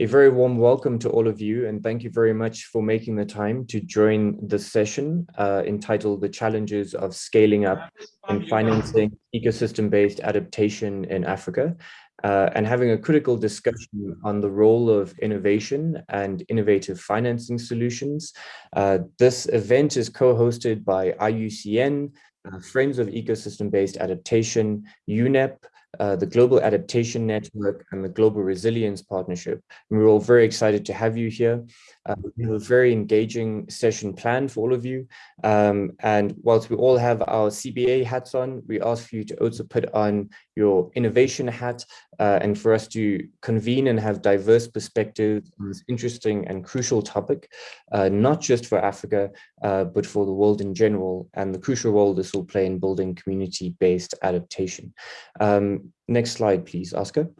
A very warm welcome to all of you and thank you very much for making the time to join the session uh, entitled The Challenges of Scaling Up and Financing Ecosystem-Based Adaptation in Africa uh, and having a critical discussion on the role of innovation and innovative financing solutions. Uh, this event is co-hosted by IUCN, uh, Friends of Ecosystem-Based Adaptation, UNEP, uh, the Global Adaptation Network and the Global Resilience Partnership. And we're all very excited to have you here. Uh, we have a very engaging session planned for all of you. Um, and whilst we all have our CBA hats on, we ask for you to also put on your innovation hat uh, and for us to convene and have diverse perspectives on this interesting and crucial topic, uh, not just for Africa, uh, but for the world in general and the crucial role this will play in building community-based adaptation. Um, next slide, please, Oscar.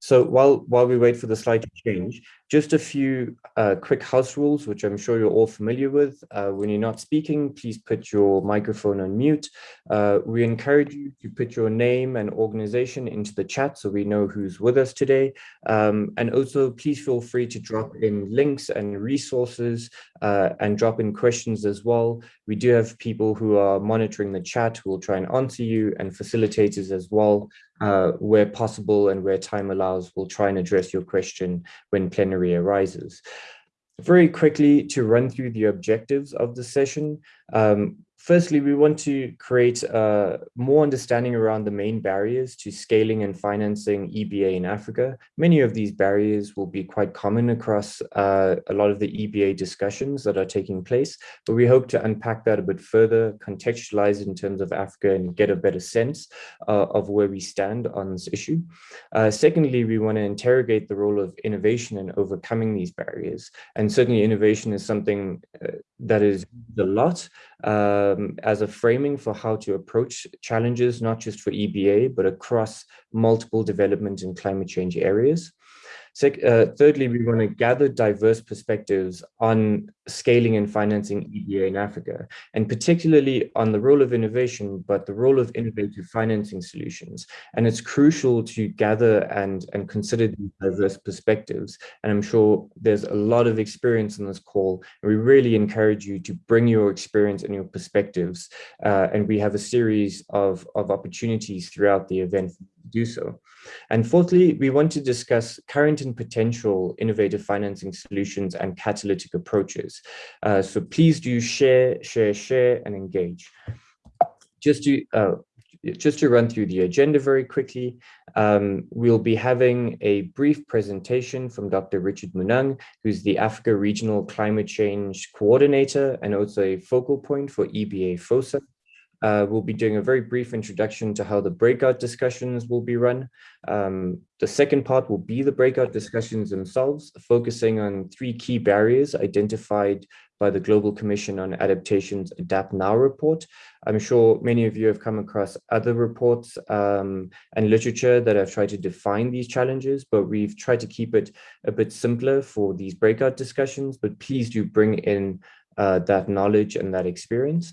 So while, while we wait for the slide to change, just a few uh, quick house rules, which I'm sure you're all familiar with. Uh, when you're not speaking, please put your microphone on mute. Uh, we encourage you to put your name and organization into the chat so we know who's with us today. Um, and also, please feel free to drop in links and resources uh, and drop in questions as well. We do have people who are monitoring the chat who will try and answer you and facilitators as well uh, where possible and where time allows, we'll try and address your question when plenary arises. Very quickly to run through the objectives of the session. Um, Firstly, we want to create uh, more understanding around the main barriers to scaling and financing EBA in Africa. Many of these barriers will be quite common across uh, a lot of the EBA discussions that are taking place, but we hope to unpack that a bit further, contextualize it in terms of Africa and get a better sense uh, of where we stand on this issue. Uh, secondly, we want to interrogate the role of innovation in overcoming these barriers. And certainly innovation is something uh, that is a lot um, as a framing for how to approach challenges, not just for EBA, but across multiple development and climate change areas. Uh, thirdly, we want to gather diverse perspectives on scaling and financing EBA in Africa, and particularly on the role of innovation, but the role of innovative financing solutions. And it's crucial to gather and, and consider these diverse perspectives. And I'm sure there's a lot of experience in this call, and we really encourage you to bring your experience and your perspectives. Uh, and we have a series of, of opportunities throughout the event do so. And fourthly, we want to discuss current and potential innovative financing solutions and catalytic approaches. Uh, so please do share, share, share, and engage. Just to uh, just to run through the agenda very quickly, um, we'll be having a brief presentation from Dr. Richard Munang, who's the Africa Regional Climate Change Coordinator and also a focal point for EBA FOSA. Uh, we'll be doing a very brief introduction to how the breakout discussions will be run. Um, the second part will be the breakout discussions themselves, focusing on three key barriers identified by the Global Commission on Adaptation's Adapt Now report. I'm sure many of you have come across other reports um, and literature that have tried to define these challenges, but we've tried to keep it a bit simpler for these breakout discussions, but please do bring in uh, that knowledge and that experience.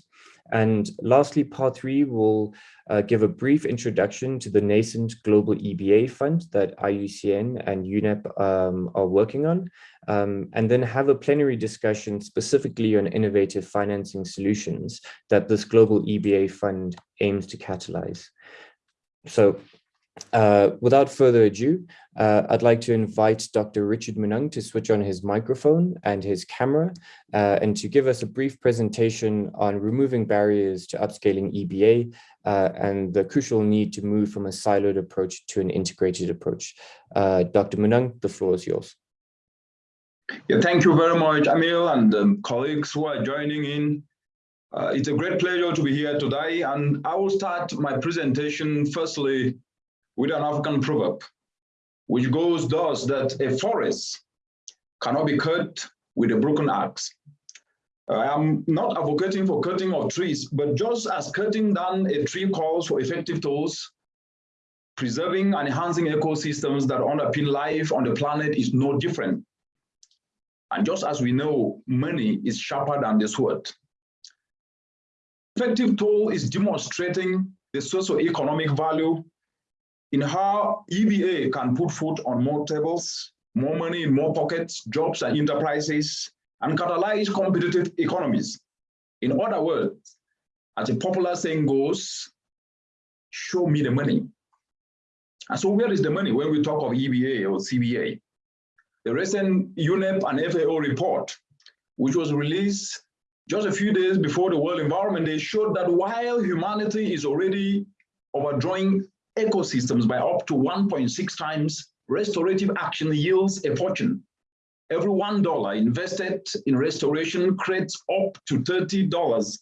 And lastly, part three will uh, give a brief introduction to the nascent global EBA fund that IUCN and UNEP um, are working on, um, and then have a plenary discussion specifically on innovative financing solutions that this global EBA fund aims to catalyze. So uh, without further ado, uh, I'd like to invite Dr. Richard Munang to switch on his microphone and his camera uh, and to give us a brief presentation on removing barriers to upscaling EBA uh, and the crucial need to move from a siloed approach to an integrated approach. Uh, Dr. Munang, the floor is yours. Yeah, thank you very much, Emil, and um, colleagues who are joining in. It's a great pleasure to be here today, and I will start my presentation firstly with an African proverb, which goes thus that a forest cannot be cut with a broken axe. I am not advocating for cutting of trees, but just as cutting down a tree calls for effective tools, preserving and enhancing ecosystems that underpin life on the planet is no different. And just as we know, money is sharper than the sword. Effective tool is demonstrating the socio-economic value in how EBA can put food on more tables, more money in more pockets, jobs and enterprises, and catalyze competitive economies. In other words, as a popular saying goes, show me the money. And so where is the money when we talk of EBA or CBA? The recent UNEP and FAO report, which was released just a few days before the World Environment Day, showed that while humanity is already overdrawing ecosystems by up to 1.6 times, restorative action yields a fortune. Every $1 invested in restoration creates up to $30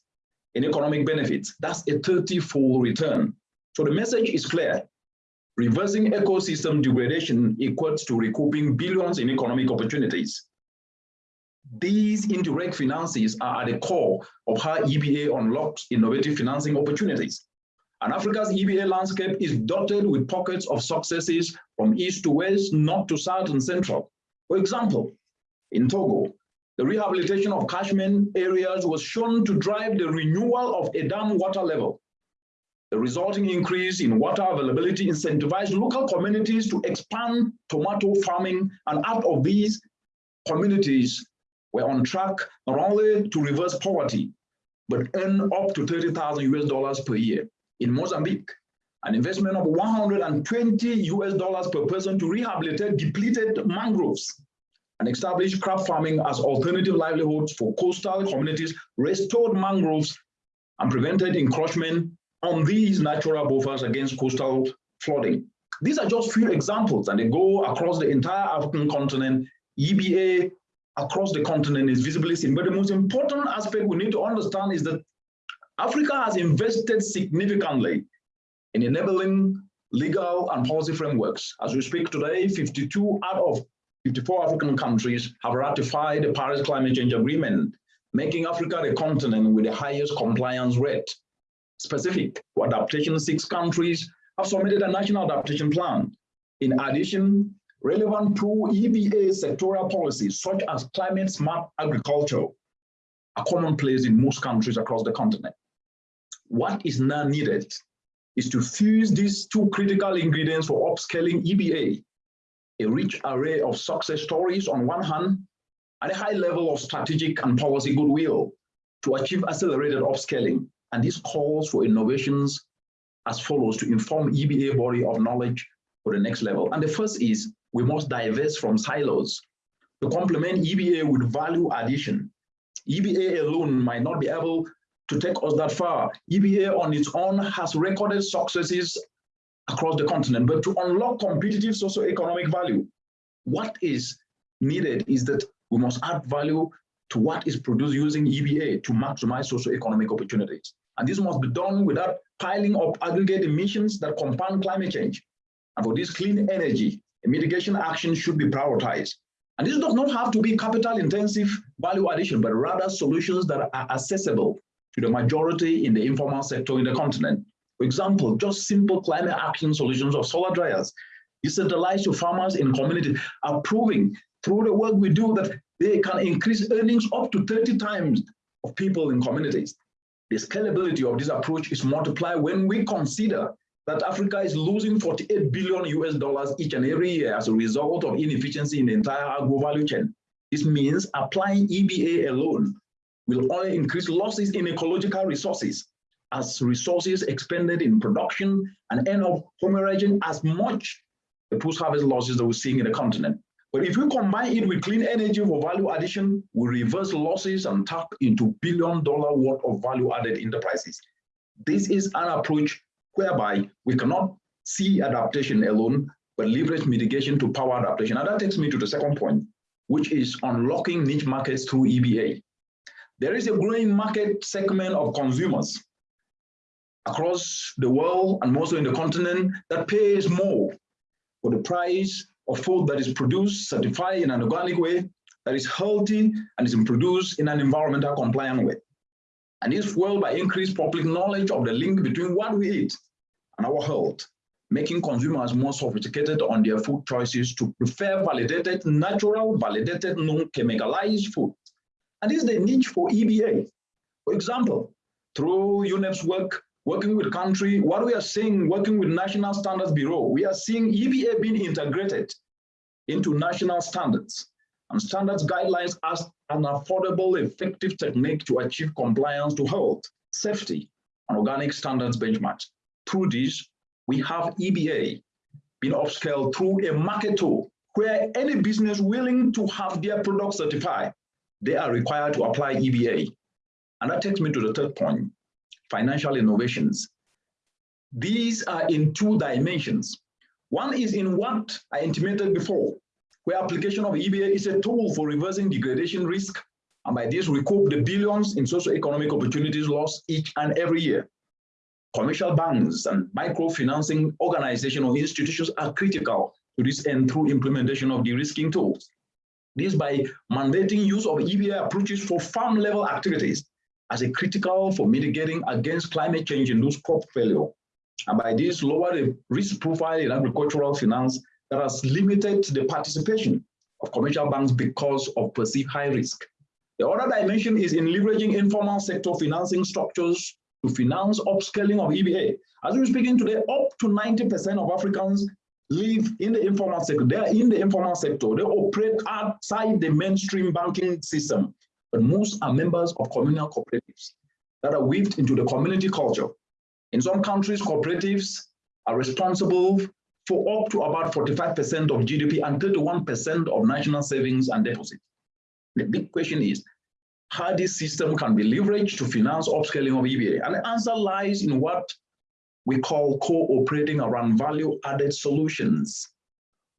in economic benefits. That's a 30-fold return. So the message is clear. Reversing ecosystem degradation equates to recouping billions in economic opportunities. These indirect finances are at the core of how EBA unlocks innovative financing opportunities. And Africa's EBA landscape is dotted with pockets of successes from east to west, north to south and central. For example, in Togo, the rehabilitation of catchment areas was shown to drive the renewal of a dam water level. The resulting increase in water availability incentivized local communities to expand tomato farming, and out of these communities were on track not only to reverse poverty, but earn up to 30,000 US dollars per year in Mozambique, an investment of 120 US dollars per person to rehabilitate depleted mangroves and establish crab farming as alternative livelihoods for coastal communities, restored mangroves, and prevented encroachment on these natural buffers against coastal flooding. These are just few examples, and they go across the entire African continent. EBA across the continent is visibly seen. But the most important aspect we need to understand is that Africa has invested significantly in enabling legal and policy frameworks. As we speak today, 52 out of 54 African countries have ratified the Paris Climate Change Agreement, making Africa the continent with the highest compliance rate. Specific to adaptation, six countries have submitted a national adaptation plan. In addition, relevant to EBA sectoral policies, such as climate smart agriculture, are commonplace in most countries across the continent. What is now needed is to fuse these two critical ingredients for upscaling EBA, a rich array of success stories on one hand, and a high level of strategic and policy goodwill to achieve accelerated upscaling. And this calls for innovations as follows to inform EBA body of knowledge for the next level. And the first is we must divest from silos to complement EBA with value addition. EBA alone might not be able to take us that far. EBA on its own has recorded successes across the continent, but to unlock competitive socio-economic value, what is needed is that we must add value to what is produced using EBA to maximize socio-economic opportunities. And this must be done without piling up aggregate emissions that compound climate change. And for this clean energy, mitigation action should be prioritized. And this does not have to be capital intensive value addition, but rather solutions that are accessible to the majority in the informal sector in the continent. For example, just simple climate action solutions of solar dryers, decentralized to farmers in communities are proving through the work we do that they can increase earnings up to 30 times of people in communities. The scalability of this approach is multiplied when we consider that Africa is losing 48 billion US dollars each and every year as a result of inefficiency in the entire agro value chain. This means applying EBA alone will only increase losses in ecological resources as resources expended in production and end up hemorrhaging as much the post-harvest losses that we're seeing in the continent. But if we combine it with clean energy for value addition, we reverse losses and tap into billion dollar worth of value added enterprises. This is an approach whereby we cannot see adaptation alone, but leverage mitigation to power adaptation. And that takes me to the second point, which is unlocking niche markets through EBA. There is a growing market segment of consumers across the world and also in the continent that pays more for the price of food that is produced, certified in an organic way, that is healthy and is produced in an environmental compliant way. And this fueled by increased public knowledge of the link between what we eat and our health, making consumers more sophisticated on their food choices to prefer validated, natural, validated, non-chemicalized food. And is the niche for EBA. For example, through UNEP's work, working with country, what we are seeing, working with National Standards Bureau, we are seeing EBA being integrated into national standards and standards guidelines as an affordable, effective technique to achieve compliance to health, safety, and organic standards benchmarks. Through this, we have EBA being upscaled through a market tool where any business willing to have their product certified, they are required to apply EBA. And that takes me to the third point, financial innovations. These are in two dimensions. One is in what I intimated before, where application of EBA is a tool for reversing degradation risk, and by this recoup the billions in socio-economic opportunities lost each and every year. Commercial banks and microfinancing organizations or institutions are critical to this end through implementation of de-risking tools. This by mandating use of EBA approaches for farm level activities as a critical for mitigating against climate change those crop failure. And by this lower the risk profile in agricultural finance that has limited the participation of commercial banks because of perceived high risk. The other dimension is in leveraging informal sector financing structures to finance upscaling of EBA. As we're speaking today, up to 90% of Africans live in the informal sector. They are in the informal sector. They operate outside the mainstream banking system. But most are members of communal cooperatives that are weaved into the community culture. In some countries, cooperatives are responsible for up to about 45% of GDP and 31% of national savings and deposits. The big question is how this system can be leveraged to finance upscaling of EBA. And the answer lies in what we call cooperating around value-added solutions.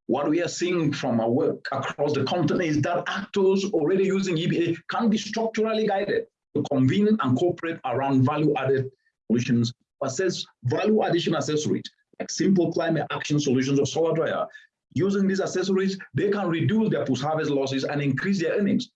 What we are seeing from our work across the continent is that actors already using EBA can be structurally guided to convene and cooperate around value-added solutions, assess value addition accessories, like simple climate action solutions or solar dryer. Using these accessories, they can reduce their post-harvest losses and increase their earnings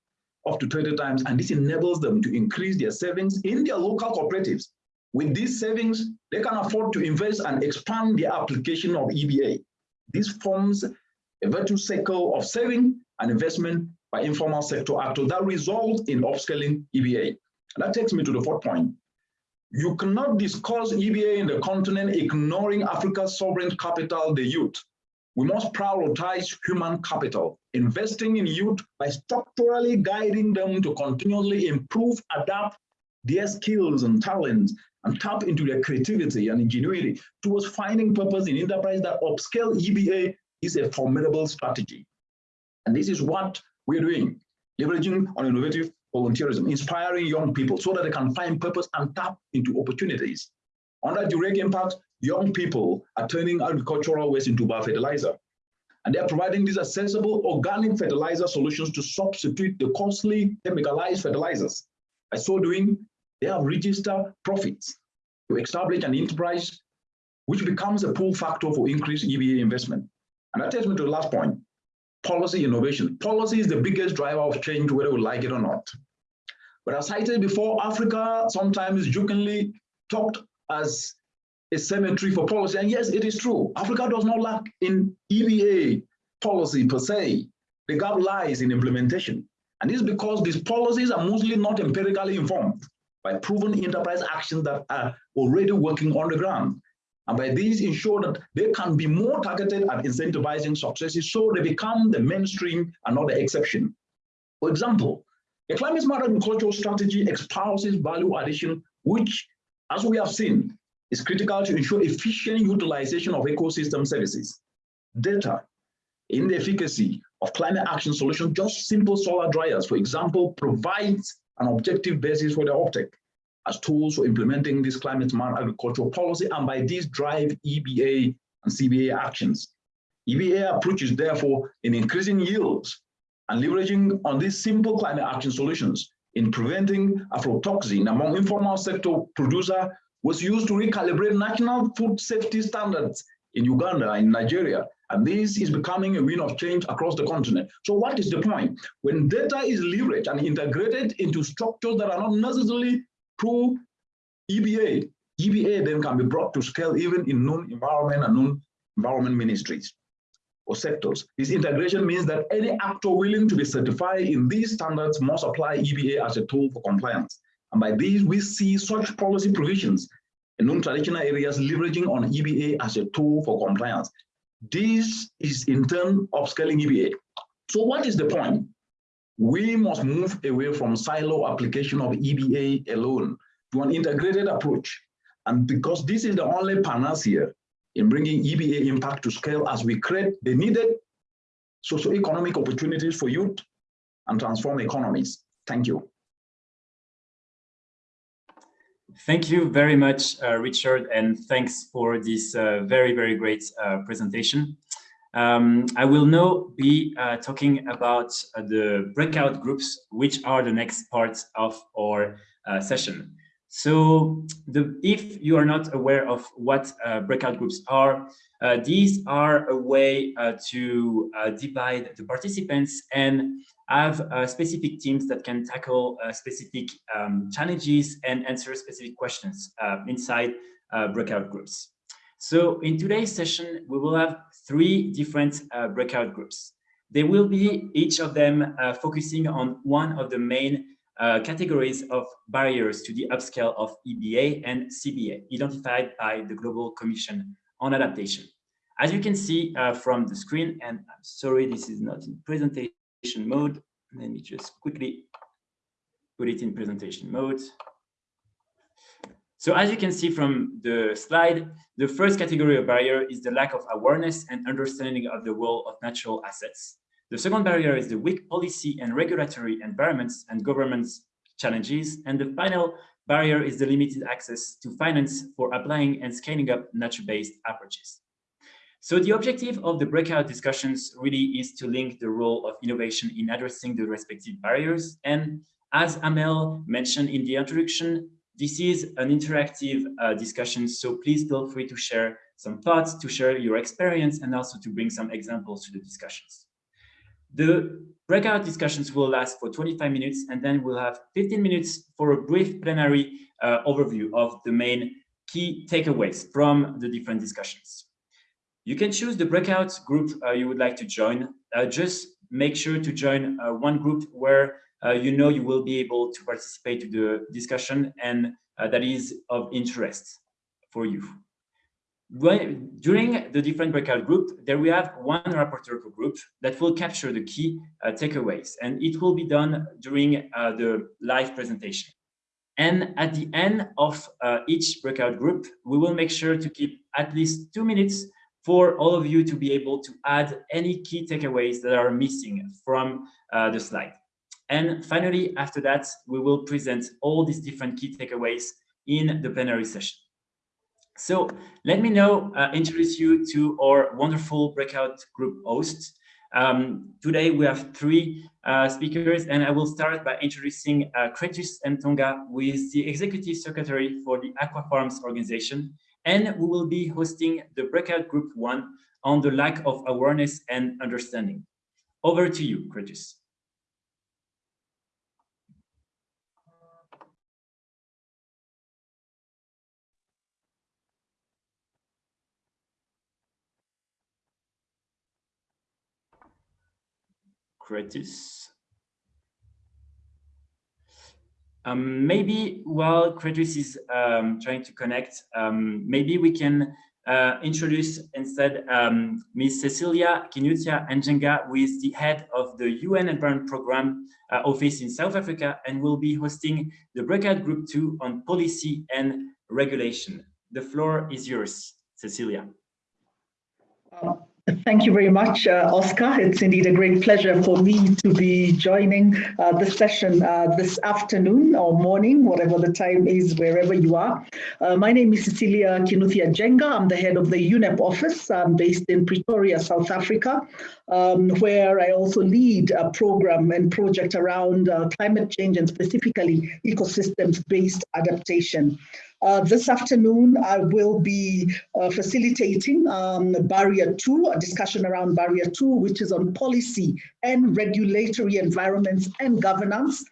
up to 20 times. And this enables them to increase their savings in their local cooperatives with these savings, they can afford to invest and expand their application of EBA. This forms a virtuous cycle of saving and investment by informal sector actors that result in upscaling EBA. And that takes me to the fourth point. You cannot discuss EBA in the continent ignoring Africa's sovereign capital, the youth. We must prioritize human capital, investing in youth by structurally guiding them to continually improve, adapt their skills and talents and tap into their creativity and ingenuity towards finding purpose in enterprise that upscale EBA is a formidable strategy. And this is what we're doing, leveraging on innovative volunteerism, inspiring young people so that they can find purpose and tap into opportunities. Under direct impact, young people are turning agricultural waste into biofertilizer. And they're providing these accessible organic fertilizer solutions to substitute the costly chemicalized fertilizers. By so doing, they have registered profits to establish an enterprise which becomes a pull factor for increased EBA investment. And that takes me to the last point, policy innovation. Policy is the biggest driver of change, whether we like it or not. But as cited before, Africa sometimes jokingly talked as a cemetery for policy. And yes, it is true. Africa does not lack in EBA policy per se. The gap lies in implementation. And this is because these policies are mostly not empirically informed by proven enterprise actions that are already working on the ground. And by these ensure that they can be more targeted at incentivizing successes so they become the mainstream and not the exception. For example, the climate smart agricultural strategy espouses value addition, which, as we have seen, is critical to ensure efficient utilization of ecosystem services. Data in the efficacy of climate action solutions, just simple solar dryers, for example, provides an objective basis for the uptake as tools for implementing this climate smart agricultural policy and by this drive EBA and CBA actions. EBA approaches therefore in increasing yields and leveraging on these simple climate action solutions in preventing aflatoxin among informal sector producer was used to recalibrate national food safety standards in Uganda in Nigeria and this is becoming a win of change across the continent. So what is the point? When data is leveraged and integrated into structures that are not necessarily through EBA, EBA then can be brought to scale even in non-environment and non-environment ministries or sectors. This integration means that any actor willing to be certified in these standards must apply EBA as a tool for compliance. And by these, we see such policy provisions non-traditional areas leveraging on EBA as a tool for compliance. This is in turn upscaling EBA. So what is the point? We must move away from silo application of EBA alone to an integrated approach. And because this is the only panacea in bringing EBA impact to scale as we create the needed socio-economic opportunities for youth and transform economies. Thank you. Thank you very much, uh, Richard, and thanks for this uh, very, very great uh, presentation. Um, I will now be uh, talking about uh, the breakout groups, which are the next part of our uh, session. So the, if you are not aware of what breakout groups are, these are a way to divide the participants and have uh, specific teams that can tackle uh, specific um, challenges and answer specific questions uh, inside uh, breakout groups. So in today's session, we will have three different uh, breakout groups. They will be each of them uh, focusing on one of the main Uh, categories of barriers to the upscale of EBA and CBA identified by the Global Commission on Adaptation. As you can see uh, from the screen, and I'm sorry, this is not in presentation, mode. Let me just quickly put it in presentation mode. So as you can see from the slide, the first category of barrier is the lack of awareness and understanding of the role of natural assets. The second barrier is the weak policy and regulatory environments and governance challenges. And the final barrier is the limited access to finance for applying and scaling up nature-based approaches. So the objective of the breakout discussions really is to link the role of innovation in addressing the respective barriers. And as Amel mentioned in the introduction, this is an interactive uh, discussion, so please feel free to share some thoughts, to share your experience, and also to bring some examples to the discussions. The breakout discussions will last for 25 minutes, and then we'll have 15 minutes for a brief plenary uh, overview of the main key takeaways from the different discussions. You can choose the breakout group uh, you would like to join. Uh, just make sure to join uh, one group where uh, you know you will be able to participate to the discussion and uh, that is of interest for you. When, during the different breakout group, there we have one rapporteur group that will capture the key uh, takeaways, and it will be done during the live presentation. And at the end of each breakout group, we will make sure to keep at least two minutes for all of you to be able to add any key takeaways that are missing from uh, the slide. And finally, after that, we will present all these different key takeaways in the plenary session. So let me now uh, introduce you to our wonderful breakout group hosts. Um, today we have three uh, speakers, and I will start by introducing uh, Kretus Ntonga, who is the Executive Secretary for the Aquafarms organization, and we will be hosting the breakout group one on the lack of awareness and understanding. Over to you, Kretus. Kretus. Um, maybe while Kretus is um, trying to connect, um, maybe we can uh, introduce instead um, Ms. Cecilia Kinuthia Njenga, who is the head of the UN Environment Program uh, office in South Africa and will be hosting the breakout group two on policy and regulation. The floor is yours, Cecilia. Uh, Thank you very much, uh, Oscar. It's indeed a great pleasure for me to be joining uh, the session uh, this afternoon or morning, whatever the time is, wherever you are. Uh, my name is Cecilia Kinuthia Njenga. I'm the head of the UNEP office I'm based in Pretoria, South Africa, um, where I also lead a program and project around uh, climate change and specifically ecosystems-based adaptation. Uh, this afternoon, I will be uh, facilitating um, Barrier 2, a discussion around Barrier 2, which is on policy and regulatory environments and governance,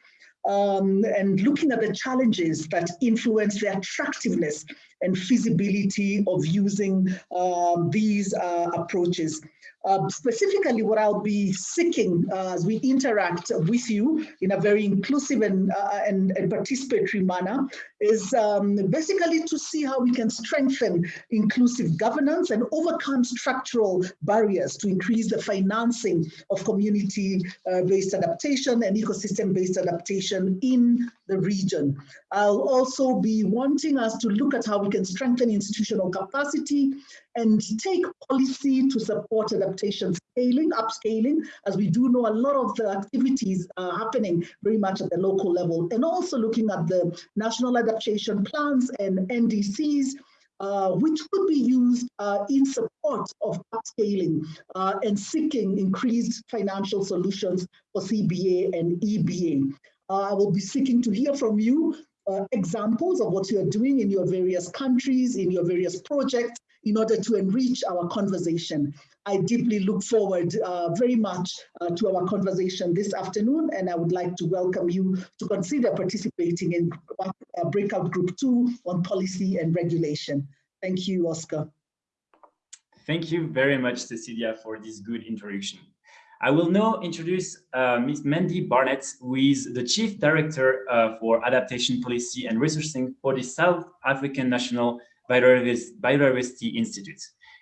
um, and looking at the challenges that influence the attractiveness and feasibility of using um, these uh, approaches. Uh, specifically, what I'll be seeking uh, as we interact with you in a very inclusive and, uh, and, and, participatory manner is um, basically to see how we can strengthen inclusive governance and overcome structural barriers to increase the financing of community-based adaptation and ecosystem-based adaptation in the region. I'll also be wanting us to look at how we can strengthen institutional capacity and take policy to support adaptation scaling, upscaling, as we do know a lot of the activities are happening very much at the local level, and also looking at the national adaptation plans and NDCs, uh, which could be used uh, in support of upscaling uh, and seeking increased financial solutions for CBA and EBA. Uh, I will be seeking to hear from you uh, examples of what you are doing in your various countries, in your various projects, in order to enrich our conversation. I deeply look forward uh, very much uh, to our conversation this afternoon, and I would like to welcome you to consider participating in uh, breakout group two on policy and regulation. Thank you, Oscar. Thank you very much, Cecilia, for this good introduction. I will now introduce uh, Ms. Mandy Barnett, who is the Chief Director uh, for Adaptation Policy and Resourcing for the South African National Biodiversity Institute.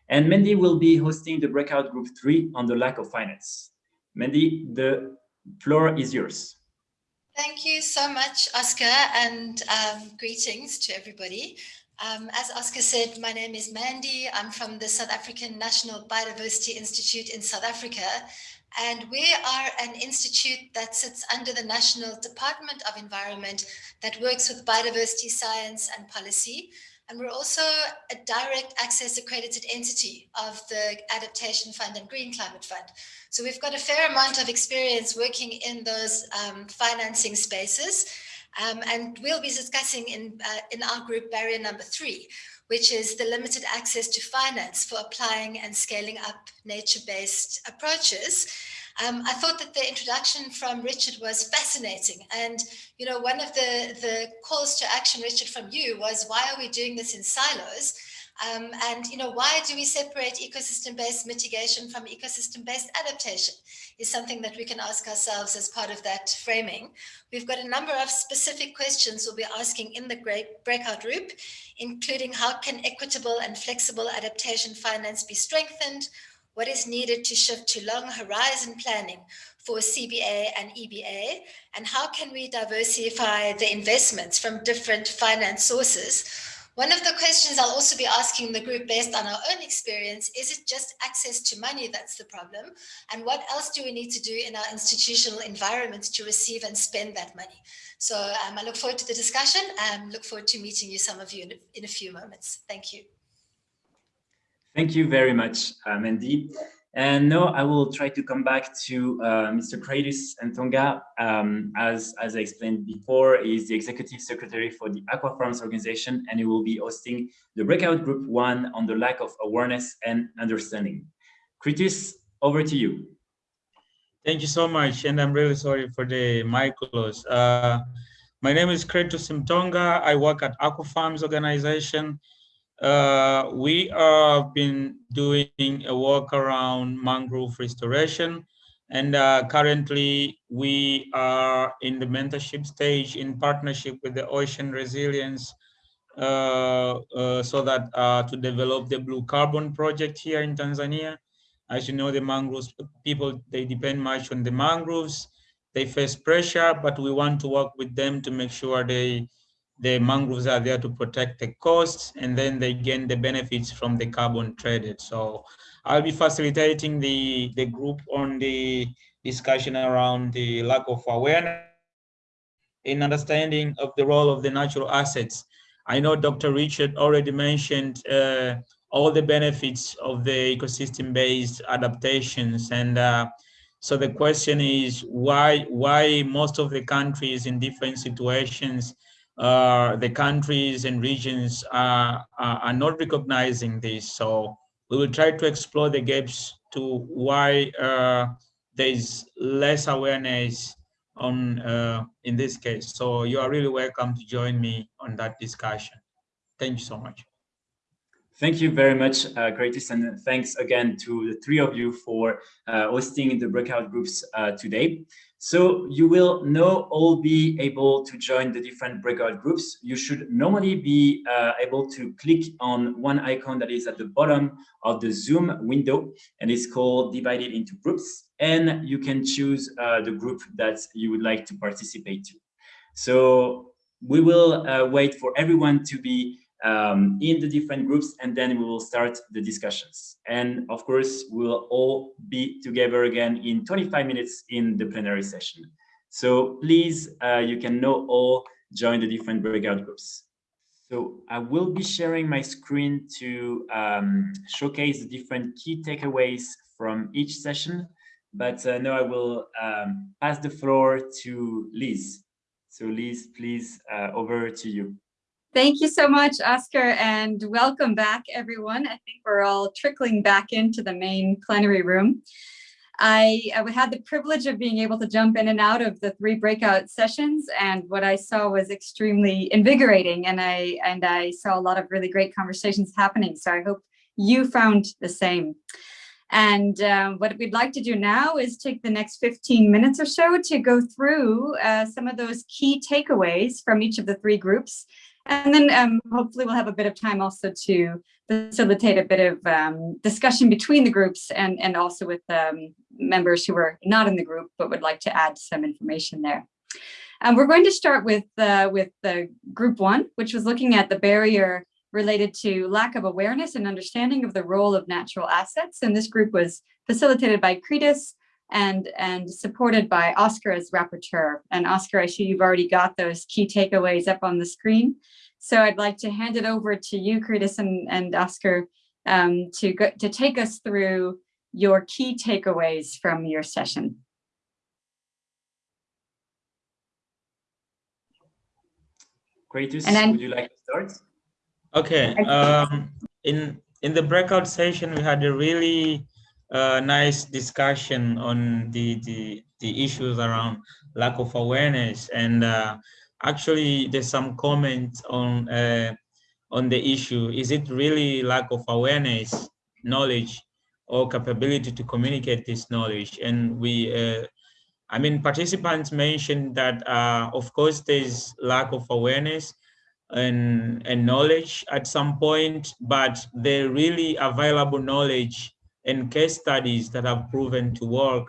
And Mandy will be hosting the breakout group three on the lack of finance. Mandy, the floor is yours. Thank you so much, Oscar, and um, greetings to everybody. Um, as Oscar said, my name is Mandy. I'm from the South African National Biodiversity Institute in South Africa. And we are an institute that sits under the National Department of Environment that works with biodiversity science and policy. And we're also a direct access accredited entity of the Adaptation Fund and Green Climate Fund. So we've got a fair amount of experience working in those um, financing spaces. Um, and we'll be discussing in, uh, in our group barrier number three, which is the limited access to finance for applying and scaling up nature-based approaches. Um, I thought that the introduction from Richard was fascinating. And, you know, one of the, the calls to action, Richard, from you was why are we doing this in silos? Um, and, you know, why do we separate ecosystem-based mitigation from ecosystem-based adaptation is something that we can ask ourselves as part of that framing. We've got a number of specific questions we'll be asking in the great breakout group, including how can equitable and flexible adaptation finance be strengthened? What is needed to shift to long horizon planning for CBA and EBA? And how can we diversify the investments from different finance sources one of the questions I'll also be asking the group based on our own experience, is it just access to money that's the problem? And what else do we need to do in our institutional environment to receive and spend that money? So um, I look forward to the discussion and look forward to meeting you, some of you in a, in a few moments. Thank you. Thank you very much, uh, Mandy. And now I will try to come back to uh, Mr. Kratos Ntonga. Um, as, as I explained before, is the executive secretary for the Aqua Farms organization, and he will be hosting the breakout group one on the lack of awareness and understanding. Kratos, over to you. Thank you so much, and I'm really sorry for the mic close. Uh, my name is Kratos Mtonga. I work at Aqua Farms organization. Uh, we have been doing a work around mangrove restoration and uh, currently we are in the mentorship stage in partnership with the Ocean Resilience uh, uh so that uh, to develop the blue carbon project here in Tanzania. As you know, the mangroves people, they depend much on the mangroves. They face pressure, but we want to work with them to make sure they the mangroves are there to protect the coast and then they gain the benefits from the carbon traded. So I'll be facilitating the, the group on the discussion around the lack of awareness in understanding of the role of the natural assets. I know Dr. Richard already mentioned uh, all the benefits of the ecosystem-based adaptations. And uh, so the question is why, why most of the countries in different situations uh, the countries and regions are, are, not recognizing this. So we will try to explore the gaps to why uh, there is less awareness on uh, in this case. So you are really welcome to join me on that discussion. Thank you so much. Thank you very much, uh, Kratos, and thanks again to the three of you for uh, hosting the breakout groups uh, today. So you will now all be able to join the different breakout groups. You should normally be uh, able to click on one icon that is at the bottom of the Zoom window, and it's called divided into groups. And you can choose uh, the group that you would like to participate to. So we will uh, wait for everyone to be um, in the different groups and then we will start the discussions. And of course, we'll all be together again in 25 minutes in the plenary session. So please, uh, you can now all join the different breakout groups. So I will be sharing my screen to um, showcase the different key takeaways from each session. But uh, now I will um, pass the floor to Liz. So Liz, please, uh, over to you. Thank you so much, Oscar, and welcome back, everyone. I think we're all trickling back into the main plenary room. I, I had the privilege of being able to jump in and out of the three breakout sessions, and what I saw was extremely invigorating, and I, and I saw a lot of really great conversations happening, so I hope you found the same. And um, what we'd like to do now is take the next 15 minutes or so to go through uh, some of those key takeaways from each of the three groups and then um, hopefully we'll have a bit of time also to facilitate a bit of um, discussion between the groups and, and also with um, members who are not in the group but would like to add some information there. And we're going to start with, uh, with the group one, which was looking at the barrier related to lack of awareness and understanding of the role of natural assets. And this group was facilitated by Kritis, and, and supported by Oscar as rapporteur. And Oscar, I see you've already got those key takeaways up on the screen. So I'd like to hand it over to you, Kritis and, and Oscar, um, to, go, to take us through your key takeaways from your session. Kratos, then, would you like to start? Okay. Um, in in the breakout session, we had a really a nice discussion on the, the, the issues around lack of awareness. And uh, actually, there's some comments on, uh, on the issue. Is it really lack of awareness, knowledge, or capability to communicate this knowledge? And we, uh, I mean, participants mentioned that, uh, of course, there's lack of awareness, and, and knowledge at some point, but the really available knowledge and case studies that have proven to work,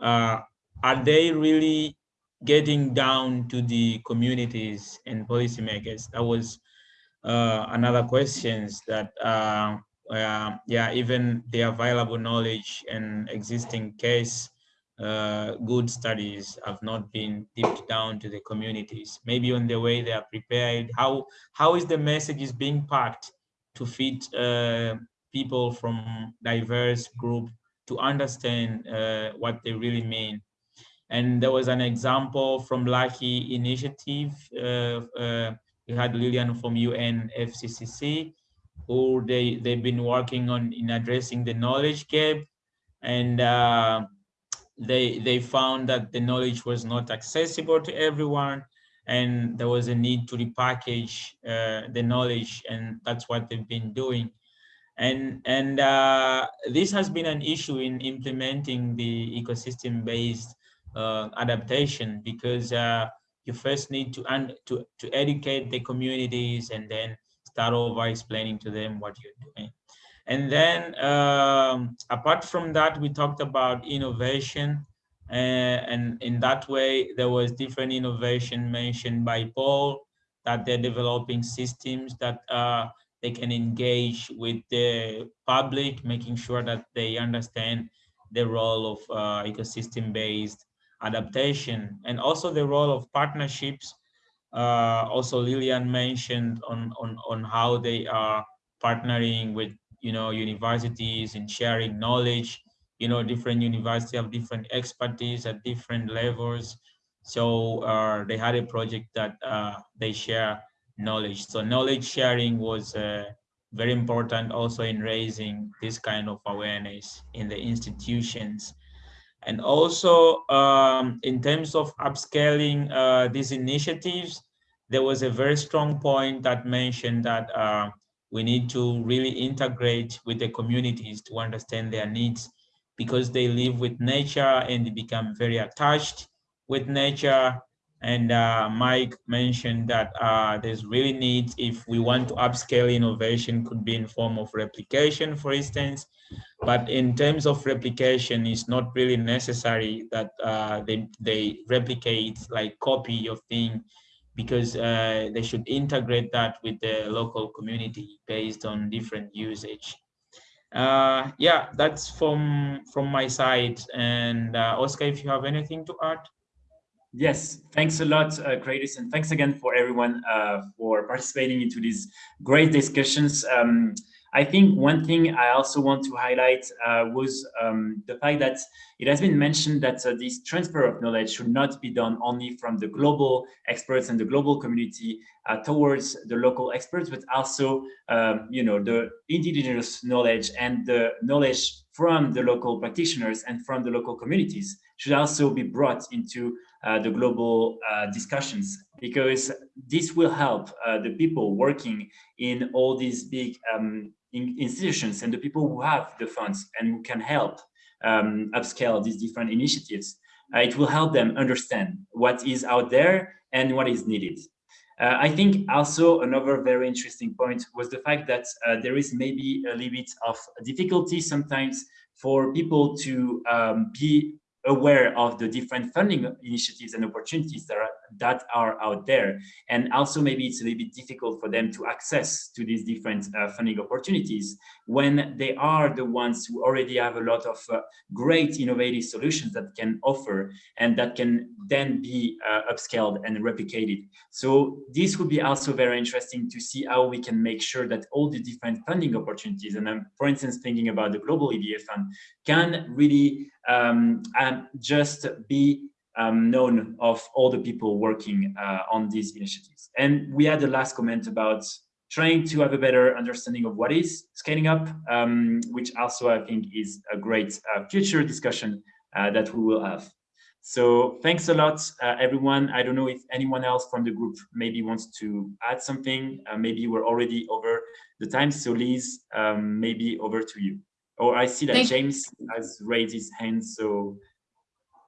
uh, are they really getting down to the communities and policymakers? That was uh, another questions that, uh, yeah, even the available knowledge and existing case uh, good studies have not been dipped down to the communities. Maybe on the way they are prepared. How how is the message is being packed to fit uh, people from diverse group to understand uh, what they really mean. And there was an example from LAKI Initiative. Uh, uh, we had Lillian from UNFCCC, who they, they've been working on in addressing the knowledge gap. And uh, they, they found that the knowledge was not accessible to everyone and there was a need to repackage uh, the knowledge and that's what they've been doing and, and uh, this has been an issue in implementing the ecosystem-based uh, adaptation because uh, you first need to, to, to educate the communities and then start over explaining to them what you're doing. And then um, apart from that, we talked about innovation. Uh, and in that way, there was different innovation mentioned by Paul that they're developing systems that uh, they can engage with the public, making sure that they understand the role of uh, ecosystem-based adaptation and also the role of partnerships. Uh, also, Lillian mentioned on, on, on how they are partnering with, you know, universities and sharing knowledge. You know, different universities have different expertise at different levels. So uh, they had a project that uh, they share knowledge. So knowledge sharing was uh, very important also in raising this kind of awareness in the institutions. And also um, in terms of upscaling uh, these initiatives, there was a very strong point that mentioned that uh, we need to really integrate with the communities to understand their needs because they live with nature and they become very attached with nature. And uh, Mike mentioned that uh, there's really need if we want to upscale innovation could be in form of replication, for instance. But in terms of replication, it's not really necessary that uh, they, they replicate like copy of thing because uh, they should integrate that with the local community based on different usage. Uh, yeah, that's from from my side. And uh, Oscar, if you have anything to add. Yes, thanks a lot, uh, and thanks again for everyone uh, for participating into these great discussions. Um, I think one thing I also want to highlight uh, was um, the fact that it has been mentioned that uh, this transfer of knowledge should not be done only from the global experts and the global community uh, towards the local experts, but also, um, you know, the indigenous knowledge and the knowledge from the local practitioners and from the local communities should also be brought into the global uh, discussions because this will help uh, the people working in all these big um, in institutions and the people who have the funds and who can help um, upscale these different initiatives. Uh, it will help them understand what is out there and what is needed. Uh, I think also another very interesting point was the fact that uh, there is maybe a little bit of difficulty sometimes for people to um, be aware of the different funding initiatives and opportunities that are, that are out there. And also maybe it's a little bit difficult for them to access to these different uh, funding opportunities when they are the ones who already have a lot of uh, great innovative solutions that can offer and that can then be uh, upscaled and replicated. So this would be also very interesting to see how we can make sure that all the different funding opportunities, and I'm for instance thinking about the Global EBA Fund, can really um, just be um, known of all the people working uh, on these initiatives. And we had the last comment about trying to have a better understanding of what is scaling up, um, which also I think is a great uh, future discussion uh, that we will have. So thanks a lot, uh, everyone. I don't know if anyone else from the group maybe wants to add something. Uh, maybe we're already over the time. So Liz, um, maybe over to you. Oh, I see that Thank James has raised his hand, so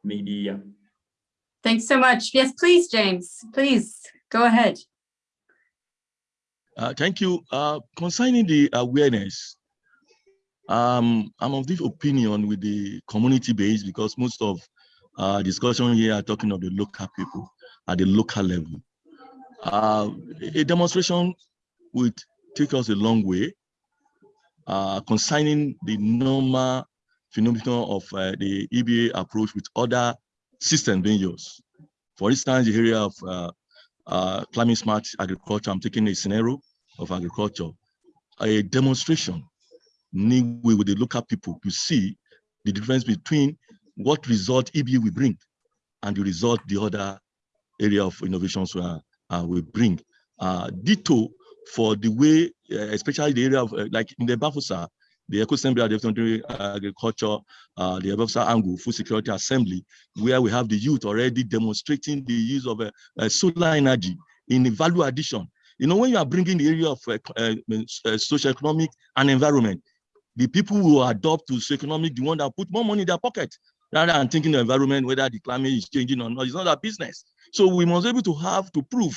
maybe, yeah. Thanks so much. Yes, please, James, please go ahead. Uh, thank you. Uh, concerning the awareness, um, I'm of this opinion with the community base because most of uh, discussion here are talking of the local people at the local level. Uh, a demonstration would take us a long way uh, concerning the normal phenomenon of uh, the EBA approach with other system being used. For instance, the area of uh, uh, climate smart agriculture, I'm taking a scenario of agriculture, a demonstration with the local people to see the difference between what result EBA will bring and the result the other area of innovations uh, uh, will bring. Uh, ditto for the way, uh, especially the area of, uh, like in the Bafoussam, the Eco-Assembly uh, Agriculture, uh, the Bafoussam Angle Food Security Assembly, where we have the youth already demonstrating the use of uh, solar energy in the value addition. You know, when you are bringing the area of uh, uh, social economic and environment, the people who adopt to socio-economic, the one that put more money in their pocket, rather than thinking the environment, whether the climate is changing or not, it's not a business. So we must be able to have to prove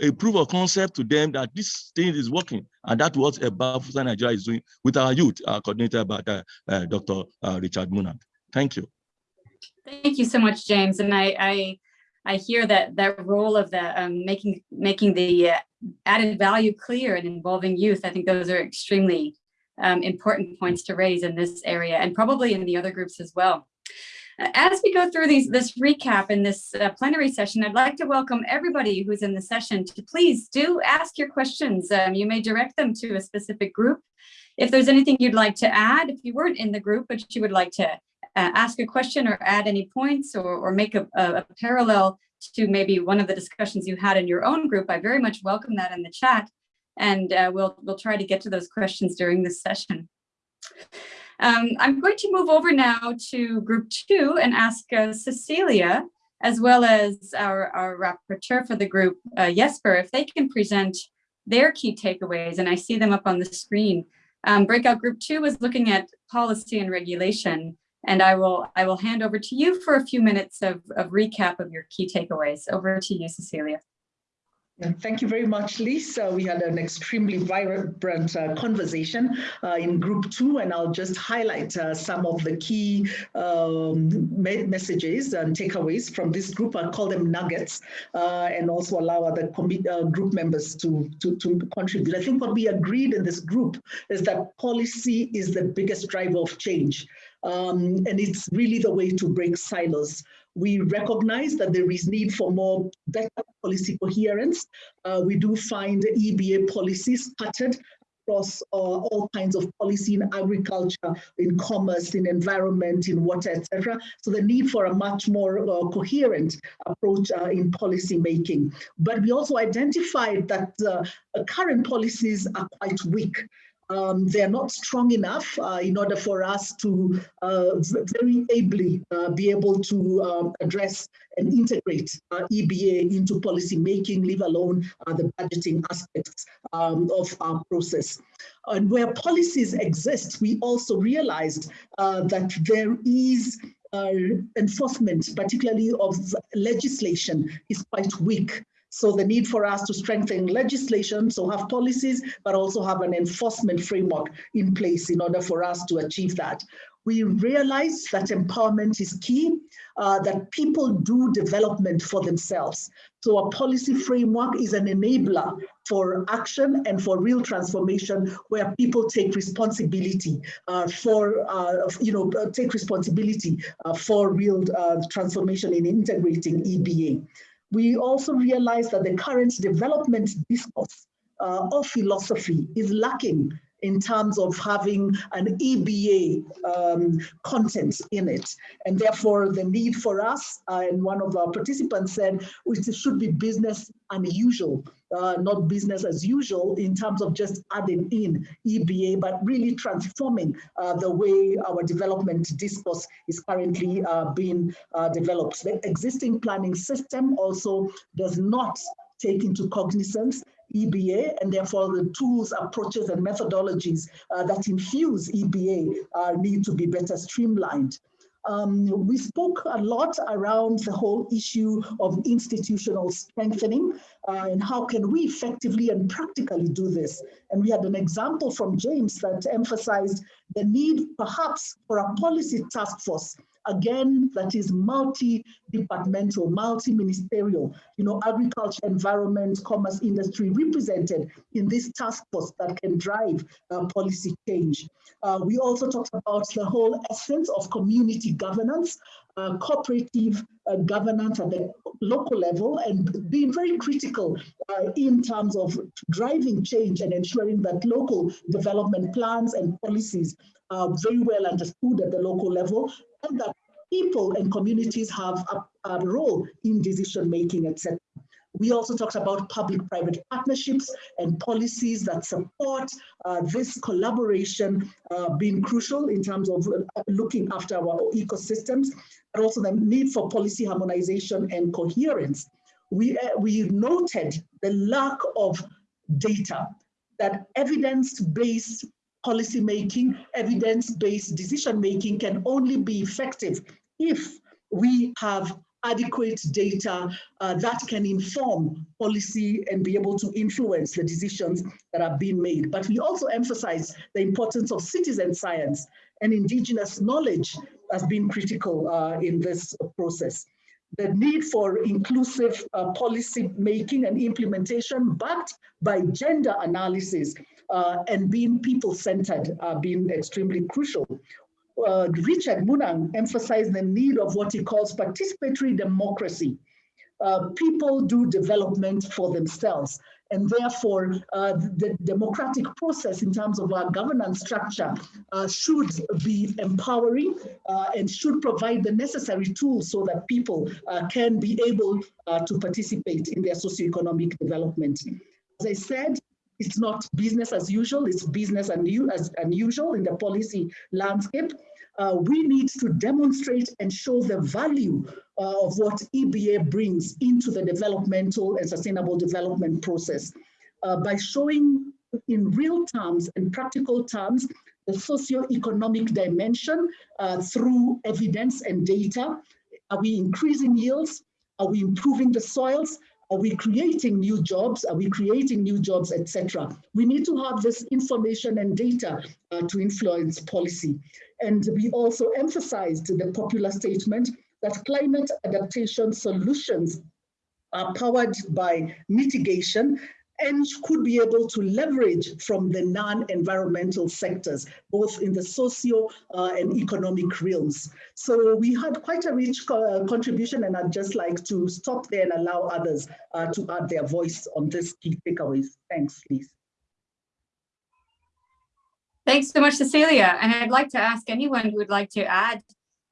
a proof of concept to them that this thing is working. And that's what Bafoussam Nigeria is doing with our youth, uh, coordinated by uh, uh, Dr. Richard Munang. Thank you. Thank you so much, James. And I, I, I hear that that role of the um, making making the uh, added value clear and involving youth. I think those are extremely um, important points to raise in this area and probably in the other groups as well. As we go through these, this recap in this uh, plenary session, I'd like to welcome everybody who's in the session to please do ask your questions. Um, you may direct them to a specific group. If there's anything you'd like to add, if you weren't in the group, but you would like to uh, ask a question or add any points or, or make a, a, a parallel to maybe one of the discussions you had in your own group, I very much welcome that in the chat. And uh, we'll, we'll try to get to those questions during this session. Um, I'm going to move over now to group two and ask uh, Cecilia, as well as our, our rapporteur for the group, uh, Jesper, if they can present their key takeaways, and I see them up on the screen. Um, breakout group two was looking at policy and regulation, and I will I will hand over to you for a few minutes of, of recap of your key takeaways. Over to you, Cecilia. Thank you very much, Lisa. We had an extremely vibrant uh, conversation uh, in group two, and I'll just highlight uh, some of the key um, messages and takeaways from this group. I'll call them nuggets, uh, and also allow other uh, group members to, to, to contribute. I think what we agreed in this group is that policy is the biggest driver of change. Um, and it's really the way to break silos. We recognize that there is need for more better policy coherence. Uh, we do find EBA policies scattered across uh, all kinds of policy in agriculture, in commerce, in environment, in water, etc. So the need for a much more uh, coherent approach uh, in policy making. But we also identified that uh, current policies are quite weak um, they're not strong enough uh, in order for us to uh, very ably uh, be able to um, address and integrate uh, EBA into policy making, leave alone uh, the budgeting aspects um, of our process. And where policies exist, we also realized uh, that there is enforcement, particularly of legislation, is quite weak. So the need for us to strengthen legislation, so have policies, but also have an enforcement framework in place in order for us to achieve that. We realize that empowerment is key, uh, that people do development for themselves. So a policy framework is an enabler for action and for real transformation where people take responsibility uh, for, uh, you know, uh, take responsibility uh, for real uh, transformation in integrating EBA we also realize that the current development discourse uh, of philosophy is lacking in terms of having an EBA um, content in it. And therefore the need for us, uh, and one of our participants said, it should be business unusual, uh, not business as usual in terms of just adding in EBA, but really transforming uh, the way our development discourse is currently uh, being uh, developed. The existing planning system also does not take into cognizance EBA, and therefore the tools, approaches, and methodologies uh, that infuse EBA need to be better streamlined. Um, we spoke a lot around the whole issue of institutional strengthening uh, and how can we effectively and practically do this. And we had an example from James that emphasized the need perhaps for a policy task force again, that is multi-departmental, multi-ministerial, you know, agriculture, environment, commerce, industry represented in this task force that can drive uh, policy change. Uh, we also talked about the whole essence of community governance, uh, cooperative uh, governance at the local level and being very critical uh, in terms of driving change and ensuring that local development plans and policies are very well understood at the local level and that people and communities have a, a role in decision making, etc. We also talked about public-private partnerships and policies that support uh, this collaboration uh, being crucial in terms of uh, looking after our ecosystems, but also the need for policy harmonization and coherence. We, uh, we noted the lack of data, that evidence-based policy making, evidence-based decision making can only be effective if we have adequate data uh, that can inform policy and be able to influence the decisions that are being made. But we also emphasize the importance of citizen science and indigenous knowledge has been critical uh, in this process. The need for inclusive uh, policy making and implementation backed by gender analysis uh, and being people-centered uh, being extremely crucial. Uh, Richard Munang emphasized the need of what he calls participatory democracy. Uh, people do development for themselves and therefore uh, the democratic process in terms of our governance structure uh, should be empowering and should provide the necessary tools so that people can be able to participate in their socioeconomic development. As I said, it's not business as usual, it's business and as unusual in the policy landscape. Uh, we need to demonstrate and show the value uh, of what EBA brings into the developmental and sustainable development process. uh, by showing in real terms, in practical terms, the socio-economic dimension uh, through evidence and data. Are we increasing yields? Are we improving the soils? Are we creating new jobs? Are we creating new jobs, etc.? We need to have this information and data uh, to influence policy. And we also emphasized the popular statement that climate adaptation solutions are powered by mitigation and could be able to leverage from the non-environmental sectors, both in the socio uh, and economic realms. So we had quite a rich uh, contribution and I'd just like to stop there and allow others uh, to add their voice on this key takeaways. Thanks, Liz. Thanks so much, Cecilia. And I'd like to ask anyone who would like to add,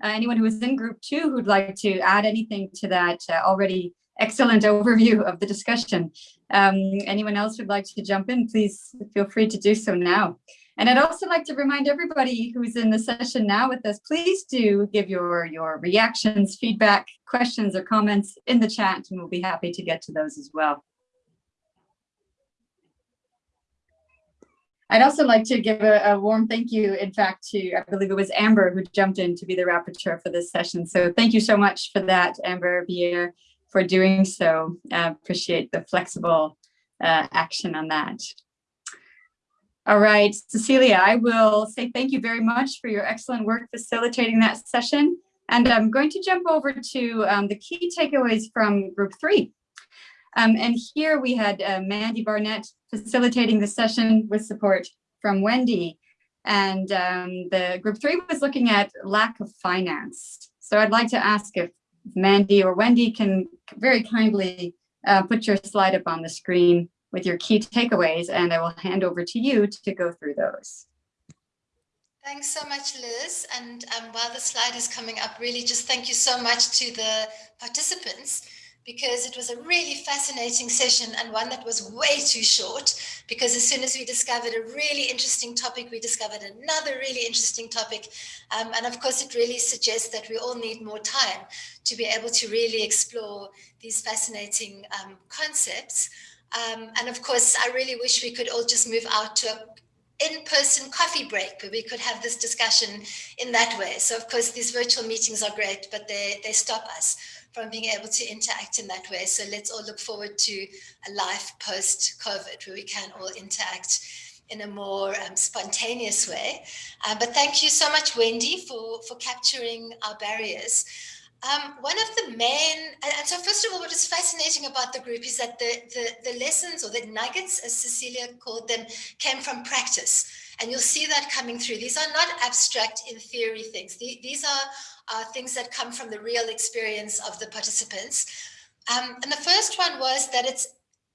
uh, anyone who is in group two who'd like to add anything to that uh, already excellent overview of the discussion. Um, anyone else would like to jump in, please feel free to do so now. And I'd also like to remind everybody who's in the session now with us, please do give your, your reactions, feedback, questions or comments in the chat and we'll be happy to get to those as well. I'd also like to give a, a, warm thank you, in fact, to, I believe it was Amber who jumped in to be the rapporteur for this session. So thank you so much for that, Amber Bier for doing so. Uh, appreciate the flexible uh, action on that. All right, Cecilia, I will say thank you very much for your excellent work facilitating that session. And I'm going to jump over to um, the key takeaways from group three. Um, and here we had uh, Mandy Barnett facilitating the session with support from Wendy. And um, the group three was looking at lack of finance. So I'd like to ask if Mandy or Wendy can very kindly uh, put your slide up on the screen with your key takeaways, and I will hand over to you to go through those. Thanks so much, Liz. And um, while the slide is coming up, really just thank you so much to the participants because it was a really fascinating session and one that was way too short because as soon as we discovered a really interesting topic, we discovered another really interesting topic. Um, and of course, it really suggests that we all need more time to be able to really explore these fascinating um, concepts. Um, and of course, I really wish we could all just move out to a in-person coffee break where we could have this discussion in that way. So of course, these virtual meetings are great, but they, they stop us from being able to interact in that way. So let's all look forward to a life post-COVID where we can all interact in a more um, spontaneous way. Uh, but thank you so much, Wendy, for, for capturing our barriers. Um, one of the main, and, and, so first of all, what is fascinating about the group is that the, the, the lessons or the nuggets, as Cecilia called them, came from practice. And you'll see that coming through. These are not abstract in theory things. The, these are things that come from the real experience of the participants. Um, and the first one was that it's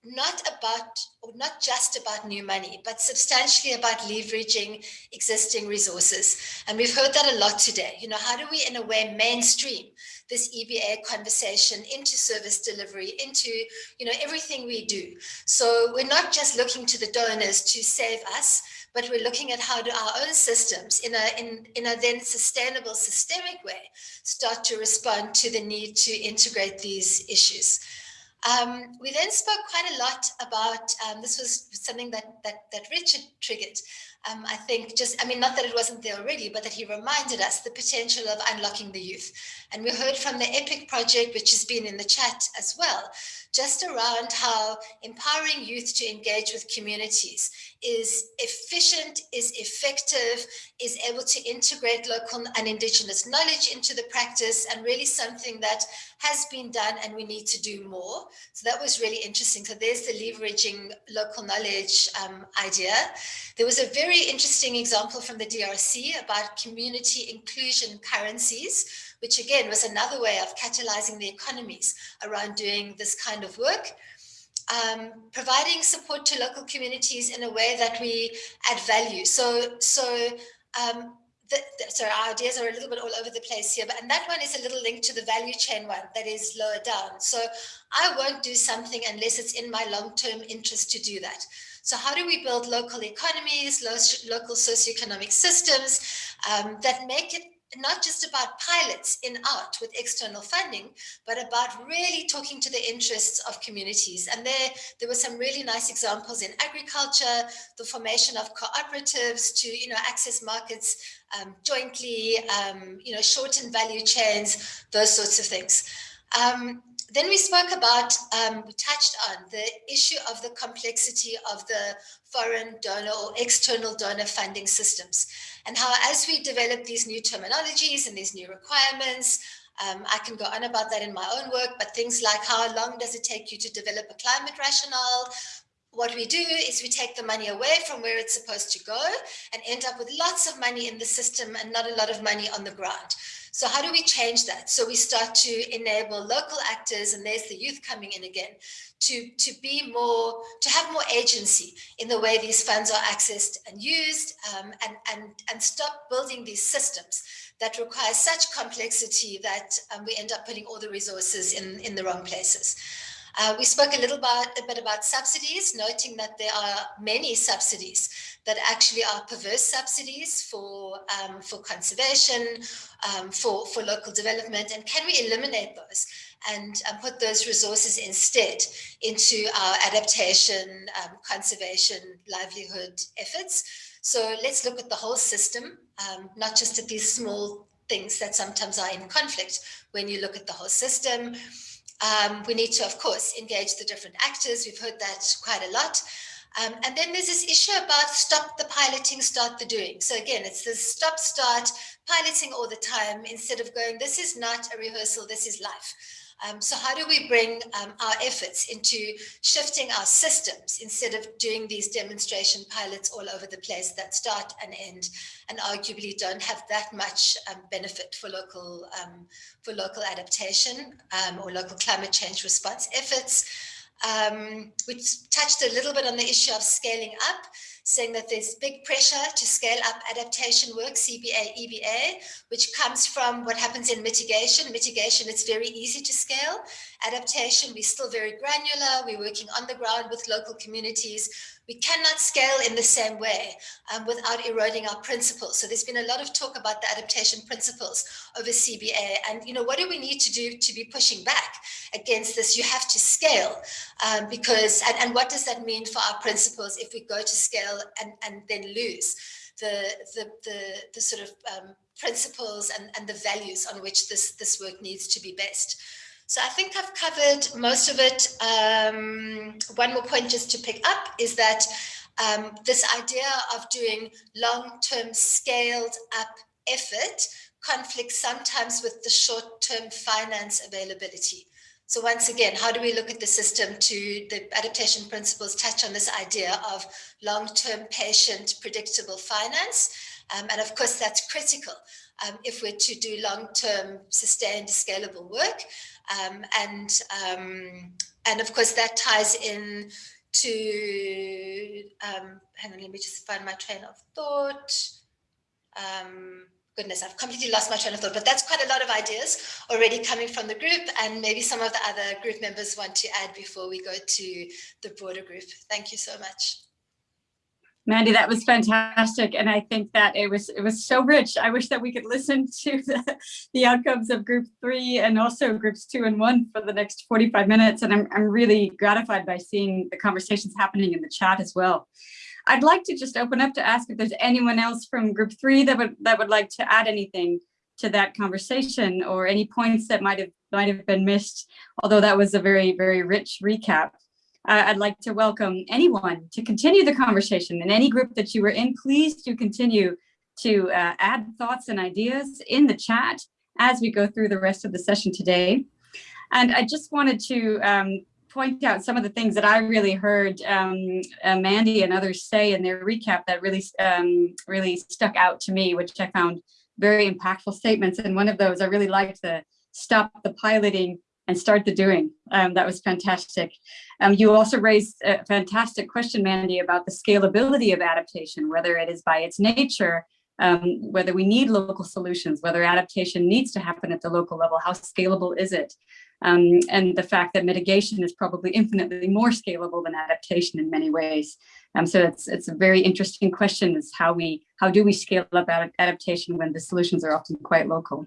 not about, or not just about new money, but substantially about leveraging existing resources. And we've heard that a lot today. You know, how do we in a way mainstream this EBA conversation into service delivery, into, you know, everything we do. So we're not just looking to the donors to save us, but we're looking at how do our own systems in a, in, in a then sustainable systemic way start to respond to the need to integrate these issues. Um, we then spoke quite a lot about, um, this was something that, that, that Richard triggered, um, I think just, I mean, not that it wasn't there already, but that he reminded us the potential of unlocking the youth. And we heard from the EPIC project, which has been in the chat as well, just around how empowering youth to engage with communities is efficient, is effective, is able to integrate local and indigenous knowledge into the practice and really something that has been done and we need to do more. So that was really interesting. So there's the leveraging local knowledge um, idea. There was a very interesting example from the DRC about community inclusion currencies, which again was another way of catalyzing the economies around doing this kind of work um, providing support to local communities in a way that we add value. So, so um, the, the, sorry, our ideas are a little bit all over the place here, but and that one is a little link to the value chain one that is lower down. So I won't do something unless it's in my long-term interest to do that. So how do we build local economies, local socioeconomic systems um, that make it not just about pilots in out with external funding, but about really talking to the interests of communities. And there, there were some really nice examples in agriculture, the formation of cooperatives to, you know, access markets um, jointly, um, you know, shorten value chains, those sorts of things. Um, then we spoke about, um, we touched on the issue of the complexity of the foreign donor or external donor funding systems and how as we develop these new terminologies and these new requirements, um, I can go on about that in my own work, but things like how long does it take you to develop a climate rationale? What we do is we take the money away from where it's supposed to go and end up with lots of money in the system and not a lot of money on the ground. So how do we change that? So we start to enable local actors, and there's the youth coming in again, to, to be more, to have more agency in the way these funds are accessed and used, um, and, and, and stop building these systems that require such complexity that um, we end up putting all the resources in, in the wrong places. Uh, we spoke a little about, a bit about subsidies, noting that there are many subsidies that actually are perverse subsidies for, um, for conservation, um, for, for local development, and can we eliminate those and um, put those resources instead into our adaptation, um, conservation, livelihood efforts. So let's look at the whole system, um, not just at these small things that sometimes are in conflict when you look at the whole system. Um, we need to, of course, engage the different actors. We've heard that quite a lot. Um, and then there's this issue about stop the piloting, start the doing. So again, it's this stop, start, piloting all the time instead of going, this is not a rehearsal, this is life. Um, so how do we bring um, our efforts into shifting our systems instead of doing these demonstration pilots all over the place that start and end and arguably don't have that much um, benefit for local um, for local adaptation um, or local climate change response efforts. Um, we touched a little bit on the issue of scaling up saying that there's big pressure to scale up adaptation work, CBA, EBA, which comes from what happens in mitigation. Mitigation, it's very easy to scale. Adaptation, we're still very granular. We're working on the ground with local communities. We cannot scale in the same way um, without eroding our principles. So there's been a lot of talk about the adaptation principles over CBA. And, you know, what do we need to do to be pushing back against this? You have to scale um, because, and, and what does that mean for our principles if we go to scale and, and then lose the, the, the, the sort of um, principles and, and the values on which this, this work needs to be based. So I think I've covered most of it. Um, one more point just to pick up is that um, this idea of doing long-term scaled up effort conflicts sometimes with the short-term finance availability. So once again, how do we look at the system to the adaptation principles touch on this idea of long-term patient predictable finance? Um, and of course, that's critical um, if we're to do long-term sustained scalable work. Um, and, um, and of course, that ties in to, um, hang on, let me just find my train of thought. Goodness, I've completely lost my train of thought, but that's quite a lot of ideas already coming from the group and maybe some of the other group members want to add before we go to the broader group. Thank you so much. Mandy, that was fantastic. And I think that it was it was so rich. I wish that we could listen to the, the outcomes of group three and also groups two and one for the next 45 minutes. And I'm, I'm really gratified by seeing the conversations happening in the chat as well. I'd like to just open up to ask if there's anyone else from group three that would that would like to add anything to that conversation or any points that might have might have been missed, although that was a very, very rich recap. Uh, I'd like to welcome anyone to continue the conversation in any group that you were in. Please do continue to uh, add thoughts and ideas in the chat as we go through the rest of the session today. And I just wanted to um, point out some of the things that I really heard um, uh, Mandy and others say in their recap that really, um, really stuck out to me, which I found very impactful statements. And one of those, I really liked the stop the piloting and start the doing. Um, that was fantastic. Um, you also raised a fantastic question, Mandy, about the scalability of adaptation, whether it is by its nature, um, whether we need local solutions, whether adaptation needs to happen at the local level, how scalable is it? Um, and the fact that mitigation is probably infinitely more scalable than adaptation in many ways. Um, so it's it's a very interesting question: is how we how do we scale up adaptation when the solutions are often quite local?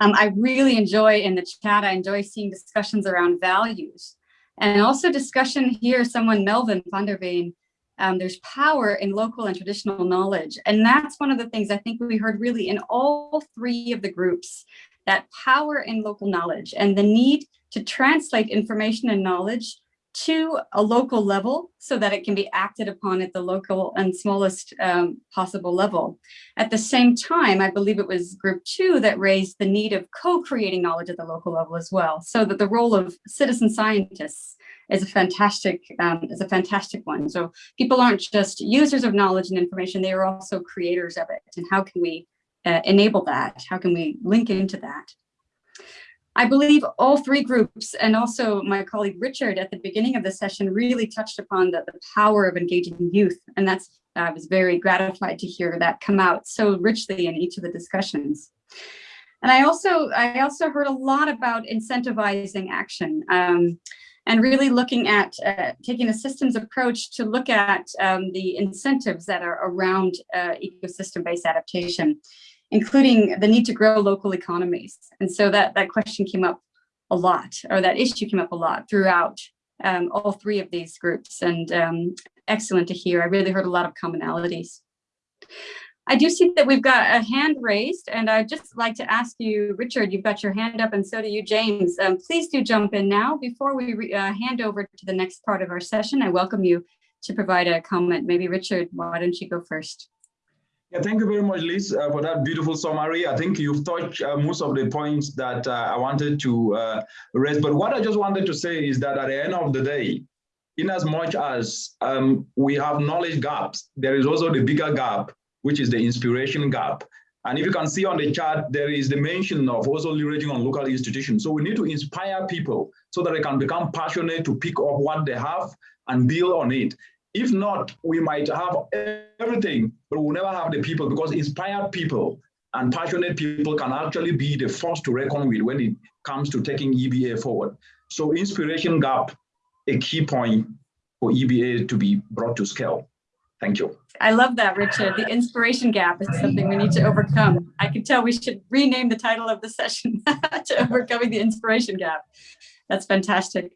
Um, I really enjoy in the chat. I enjoy seeing discussions around values, and also discussion here. Someone Melvin van der Veen. Um, there's power in local and traditional knowledge, and that's one of the things I think we heard really in all three of the groups that power in local knowledge and the need to translate information and knowledge to a local level so that it can be acted upon at the local and smallest um, possible level. At the same time, I believe it was group two that raised the need of co-creating knowledge at the local level as well, so that the role of citizen scientists is a fantastic um, is a fantastic one. So people aren't just users of knowledge and information, they are also creators of it. And how can we uh, enable that? How can we link into that? I believe all three groups and also my colleague Richard at the beginning of the session really touched upon the, the power of engaging youth. And that's, I was very gratified to hear that come out so richly in each of the discussions. And I also, I also heard a lot about incentivizing action um, and really looking at uh, taking a systems approach to look at um, the incentives that are around uh, ecosystem-based adaptation including the need to grow local economies. And so that, that question came up a lot, or that issue came up a lot throughout um, all three of these groups. And um, excellent to hear. I really heard a lot of commonalities. I do see that we've got a hand raised, and I'd just like to ask you, Richard, you've got your hand up, and so do you, James. Um, please do jump in now. Before we uh, hand over to the next part of our session, I welcome you to provide a comment. Maybe Richard, why don't you go first? Yeah, thank you very much, Liz, uh, for that beautiful summary. I think you've touched uh, most of the points that uh, I wanted to uh, raise. But what I just wanted to say is that at the end of the day, in as much as um, we have knowledge gaps, there is also the bigger gap, which is the inspiration gap. And if you can see on the chart, there is the mention of also leveraging on local institutions. So we need to inspire people so that they can become passionate to pick up what they have and build on it. If not, we might have everything, but we'll never have the people because inspired people and passionate people can actually be the force to reckon with when it comes to taking EBA forward. So inspiration gap, a key point for EBA to be brought to scale. Thank you. I love that, Richard. The inspiration gap is something we need to overcome. I can tell we should rename the title of the session to overcoming the inspiration gap. That's fantastic.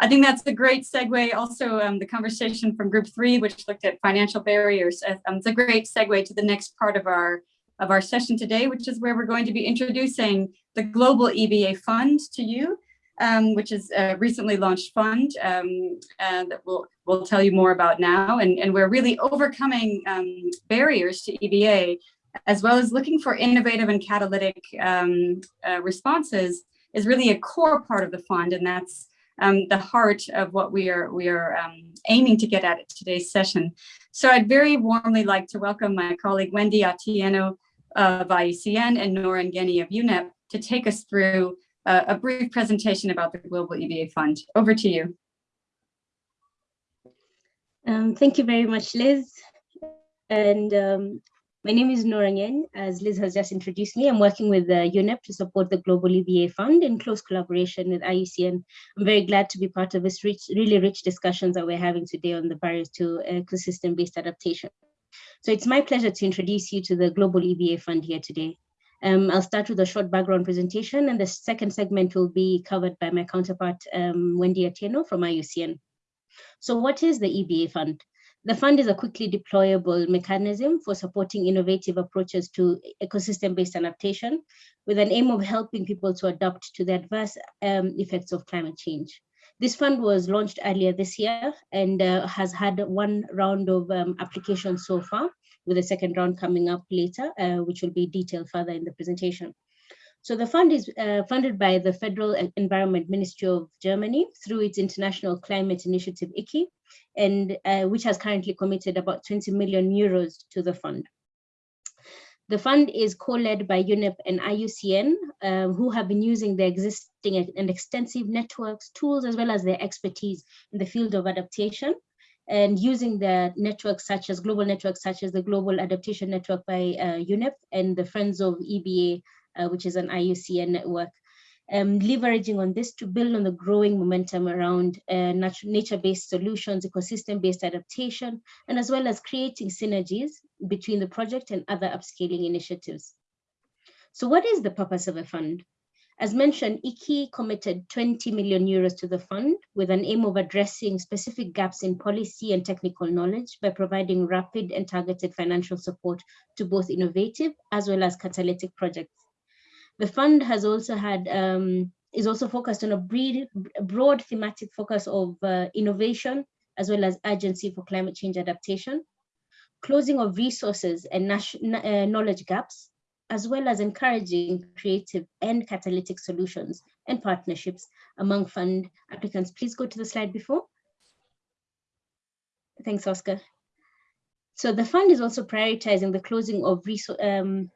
I think that's a great segue. Also, um, the conversation from group three, which looked at financial barriers, uh, um, it's a great segue to the next part of our of our session today, which is where we're going to be introducing the Global EBA Fund to you, um, which is a recently launched fund um, uh, that we'll, we'll tell you more about now. And, and we're really overcoming um, barriers to EBA, as well as looking for innovative and catalytic um, uh, responses is really a core part of the fund. And that's um, the heart of what we are we are um, aiming to get at at today's session. So I'd very warmly like to welcome my colleague Wendy Atieno of IUCN and Nora Ngeni of UNEP to take us through uh, a brief presentation about the Global EBA Fund. Over to you. Um, thank you very much, Liz. And um, my name is Nora Ngeny. As Liz has just introduced me, I'm working with uh, UNEP to support the Global EBA Fund in close collaboration with IUCN. I'm very glad to be part of this rich, really rich discussions that we're having today on the barriers to ecosystem-based adaptation. So it's my pleasure to introduce you to the Global EBA Fund here today. Um, I'll start with a short background presentation, and the second segment will be covered by my counterpart, um, Wendy Atieno from IUCN. So what is the EBA Fund? The fund is a quickly deployable mechanism for supporting innovative approaches to ecosystem-based adaptation with an aim of helping people to adapt to the adverse um, effects of climate change. This fund was launched earlier this year and uh, has had one round of um, applications so far, with a second round coming up later, uh, which will be detailed further in the presentation. So the fund is uh, funded by the Federal Environment Ministry of Germany through its International Climate Initiative, ICI, and uh, which has currently committed about 20 million euros to the fund. The fund is co-led by UNEP and IUCN, uh, who have been using their existing and extensive networks, tools, as well as their expertise in the field of adaptation, and using the networks such as global networks such as the Global Adaptation Network by uh, UNEP and the Friends of EBA uh, which is an IUCN network. Um, leveraging on this to build on the growing momentum around uh, nature-based solutions, ecosystem-based adaptation, and as well as creating synergies between the project and other upscaling initiatives. So what is the purpose of a fund? As mentioned, IKI committed 20 million euros to the fund with an aim of addressing specific gaps in policy and technical knowledge by providing rapid and targeted financial support to both innovative as well as catalytic projects. The fund has also had, um, is also focused on a broad, thematic focus of uh, innovation as well as urgency for climate change adaptation, closing of resources and uh, knowledge gaps, as well as encouraging creative and catalytic solutions and partnerships among fund applicants. Please go to the slide before. Thanks, Oscar. So the fund is also prioritizing the closing of um,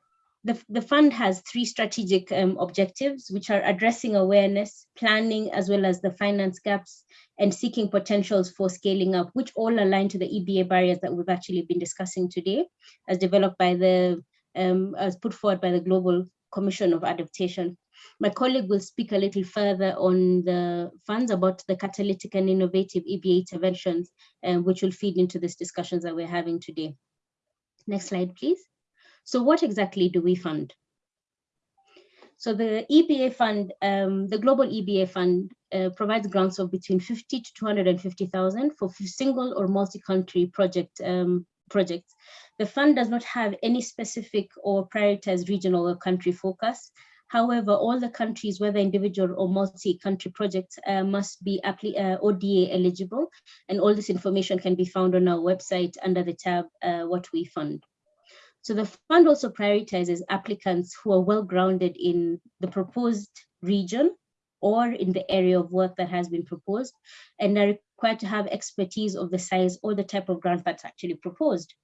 the, the fund has three strategic um, objectives, which are addressing awareness, planning, as well as the finance gaps, and seeking potentials for scaling up, which all align to the EBA barriers that we've actually been discussing today, as developed by the um, as put forward by the Global Commission of Adaptation. My colleague will speak a little further on the funds about the catalytic and innovative EBA interventions, um, which will feed into these discussions that we're having today. Next slide, please. So what exactly do we fund? So the EBA fund, um, the Global EBA fund uh, provides grants of between 50 to 250,000 for single or multi-country project um, projects the fund does not have any specific or prioritized regional or country focus. However, all the countries, whether individual or multi-country projects, uh, must be uh, ODA eligible, and all this information can be found on our website under the tab uh, What We Fund. So the fund also prioritizes applicants who are well grounded in the proposed region or in the area of work that has been proposed and are required to have expertise of the size or the type of grant that's actually proposed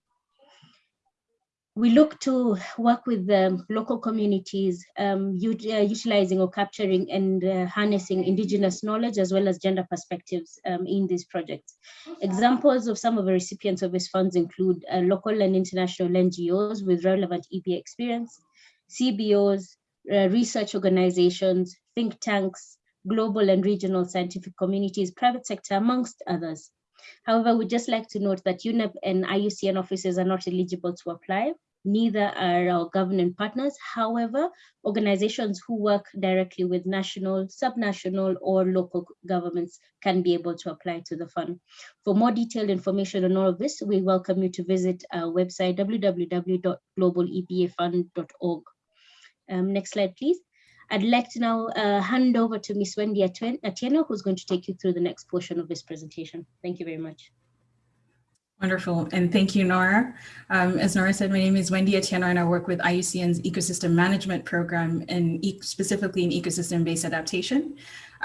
we look to work with the local communities, um, uh, utilizing or capturing and uh, harnessing indigenous knowledge as well as gender perspectives um, in these projects. Examples of some of the recipients of these funds include uh, local and international NGOs with relevant EBA experience, CBOs, uh, research organizations, think tanks, global and regional scientific communities, private sector, amongst others. However, we'd just like to note that UNEP and IUCN offices are not eligible to apply neither are our governing partners. However, organizations who work directly with national, subnational, or local governments can be able to apply to the fund. For more detailed information on all of this, we welcome you to visit our website, www.globalebafund.org. Um, next slide, please. I'd like to now uh, hand over to Ms. Wendy Atieno, who's going to take you through the next portion of this presentation. Thank you very much. Wonderful. And thank you, Nora. Um, as Nora said, my name is Wendy Atieno and I work with IUCN's Ecosystem Management Program and e specifically in ecosystem-based adaptation.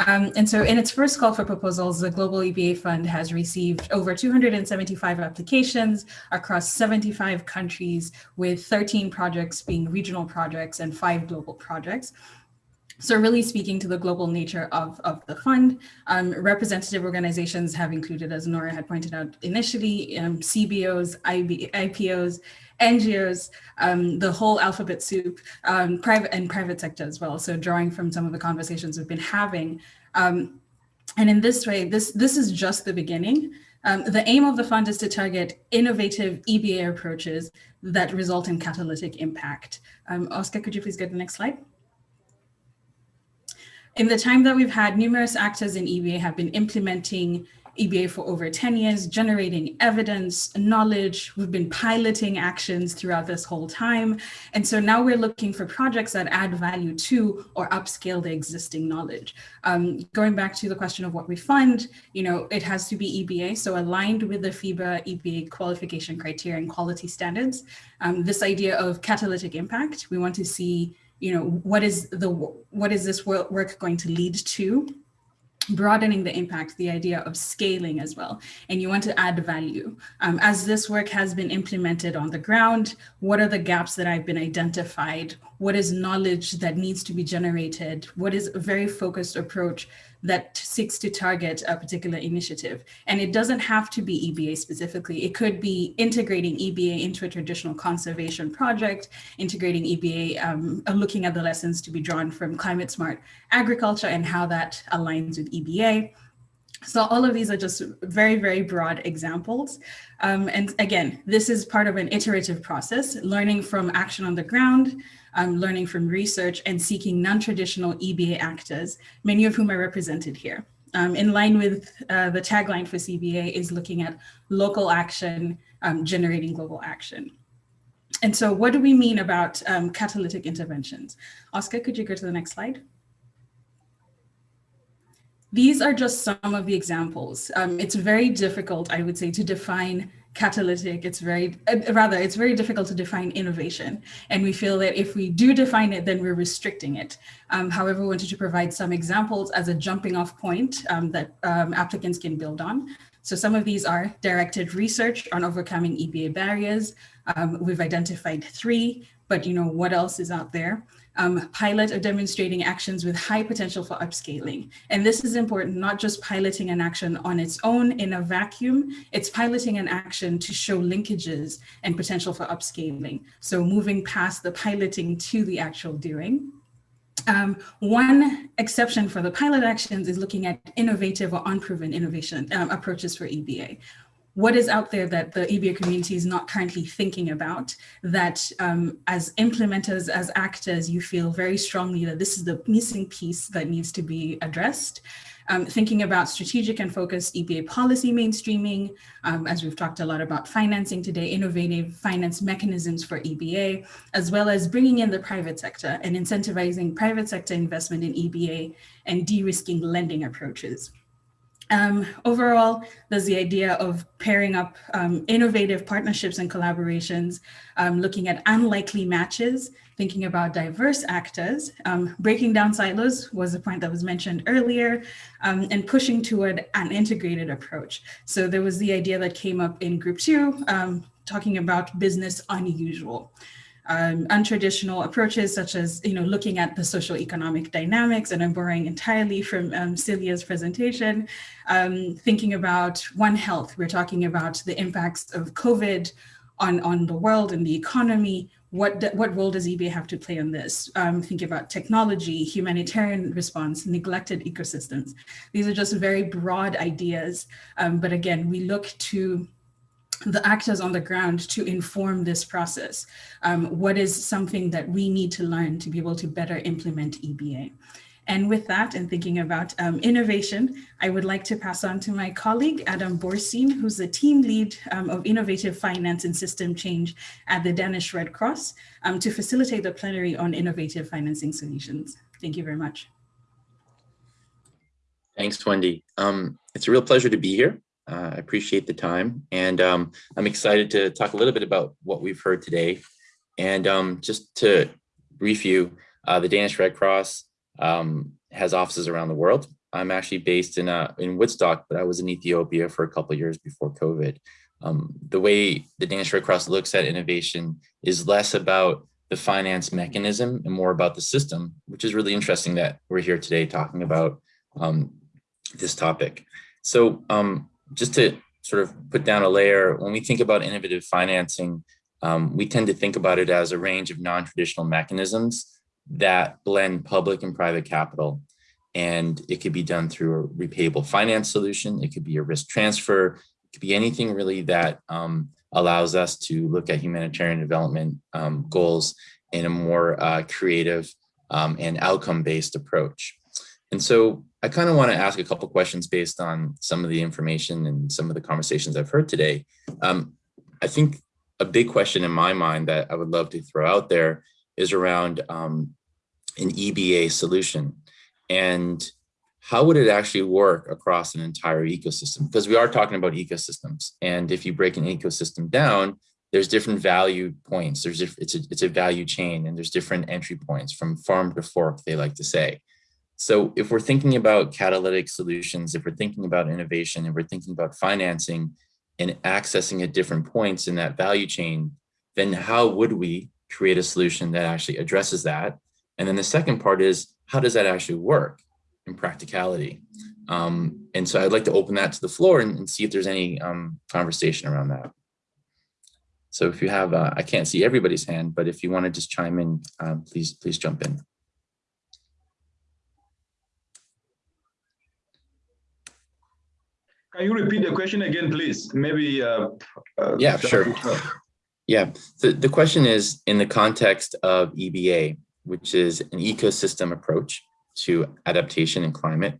Um, and so in its first call for proposals, the Global EBA Fund has received over 275 applications across 75 countries with 13 projects being regional projects and five global projects. So really speaking to the global nature of, of the fund, um, representative organizations have included, as Nora had pointed out initially, um, CBOs, IB, IPOs, NGOs, um, the whole alphabet soup, um, private and private sector as well. So drawing from some of the conversations we've been having. Um, and in this way, this, this is just the beginning. Um, the aim of the fund is to target innovative EBA approaches that result in catalytic impact. Oscar, could you please get the next slide? In the time that we've had, numerous actors in EBA have been implementing EBA for over 10 years, generating evidence, knowledge. We've been piloting actions throughout this whole time. And so now we're looking for projects that add value to or upscale the existing knowledge. Um, going back to the question of what we fund, you know, it has to be EBA, so aligned with the FEBA EBA qualification criteria and quality standards. Um, this idea of catalytic impact, we want to see you know, what is the what is this work going to lead to? broadening the impact, the idea of scaling as well. And you want to add value. Um, as this work has been implemented on the ground, what are the gaps that I've been identified? What is knowledge that needs to be generated? What is a very focused approach that seeks to target a particular initiative. And it doesn't have to be EBA specifically. It could be integrating EBA into a traditional conservation project, integrating EBA, um, uh, looking at the lessons to be drawn from climate smart agriculture and how that aligns with EBA. So all of these are just very, very broad examples. Um, and again, this is part of an iterative process, learning from action on the ground, um, learning from research and seeking non-traditional EBA actors, many of whom are represented here. Um, in line with uh, the tagline for CBA is looking at local action, um, generating global action. And so what do we mean about um, catalytic interventions? Oscar, could you go to the next slide? These are just some of the examples. Um, it's very difficult, I would say, to define catalytic. It's very, uh, rather, it's very difficult to define innovation. And we feel that if we do define it, then we're restricting it. Um, however, we wanted to provide some examples as a jumping off point um, that um, applicants can build on. So some of these are directed research on overcoming EBA barriers. Um, we've identified three, but you know, what else is out there? Um, pilot or demonstrating actions with high potential for upscaling. And this is important, not just piloting an action on its own in a vacuum, it's piloting an action to show linkages and potential for upscaling. So moving past the piloting to the actual doing. Um, one exception for the pilot actions is looking at innovative or unproven innovation um, approaches for EBA what is out there that the EBA community is not currently thinking about that um, as implementers, as actors, you feel very strongly that this is the missing piece that needs to be addressed. Um, thinking about strategic and focused EBA policy mainstreaming, um, as we've talked a lot about financing today, innovative finance mechanisms for EBA, as well as bringing in the private sector and incentivizing private sector investment in EBA and de-risking lending approaches. Um, overall, there's the idea of pairing up um, innovative partnerships and collaborations, um, looking at unlikely matches, thinking about diverse actors, um, breaking down silos was a point that was mentioned earlier, um, and pushing toward an integrated approach. So there was the idea that came up in group two, um, talking about business unusual um, untraditional approaches such as you know looking at the social economic dynamics and I'm borrowing entirely from um, Celia's presentation um, thinking about One Health. We're talking about the impacts of COVID on on the world and the economy. What what role does EBA have to play on this? Um, thinking about technology humanitarian response neglected ecosystems. These are just very broad ideas um, but again we look to the actors on the ground to inform this process. Um, what is something that we need to learn to be able to better implement EBA? And with that, and thinking about um, innovation, I would like to pass on to my colleague, Adam Borstein, who's the team lead um, of innovative finance and system change at the Danish Red Cross um, to facilitate the plenary on innovative financing solutions. Thank you very much. Thanks, Wendy. Um, it's a real pleasure to be here. Uh, I appreciate the time and um, I'm excited to talk a little bit about what we've heard today. And um, just to brief you, uh, the Danish Red Cross um, has offices around the world. I'm actually based in uh, in Woodstock, but I was in Ethiopia for a couple years before COVID. Um, the way the Danish Red Cross looks at innovation is less about the finance mechanism and more about the system, which is really interesting that we're here today talking about um, this topic. So um, just to sort of put down a layer, when we think about innovative financing, um, we tend to think about it as a range of non-traditional mechanisms that blend public and private capital. And it could be done through a repayable finance solution. It could be a risk transfer. It could be anything really that um, allows us to look at humanitarian development um, goals in a more uh, creative um, and outcome-based approach. And so I kind of want to ask a couple questions based on some of the information and some of the conversations I've heard today. Um, I think a big question in my mind that I would love to throw out there is around um, an EBA solution and how would it actually work across an entire ecosystem? Because we are talking about ecosystems. And if you break an ecosystem down, there's different value points. There's it's a, it's a value chain and there's different entry points from farm to fork, they like to say. So if we're thinking about catalytic solutions, if we're thinking about innovation, if we're thinking about financing and accessing at different points in that value chain, then how would we create a solution that actually addresses that? And then the second part is, how does that actually work? in practicality. Um, and so I'd like to open that to the floor and, and see if there's any um, conversation around that. So if you have, uh, I can't see everybody's hand, but if you want to just chime in, um, please, please jump in. Can you repeat the question again, please? Maybe. Uh, uh, yeah, sure. Yeah, the, the question is in the context of EBA, which is an ecosystem approach to adaptation and climate,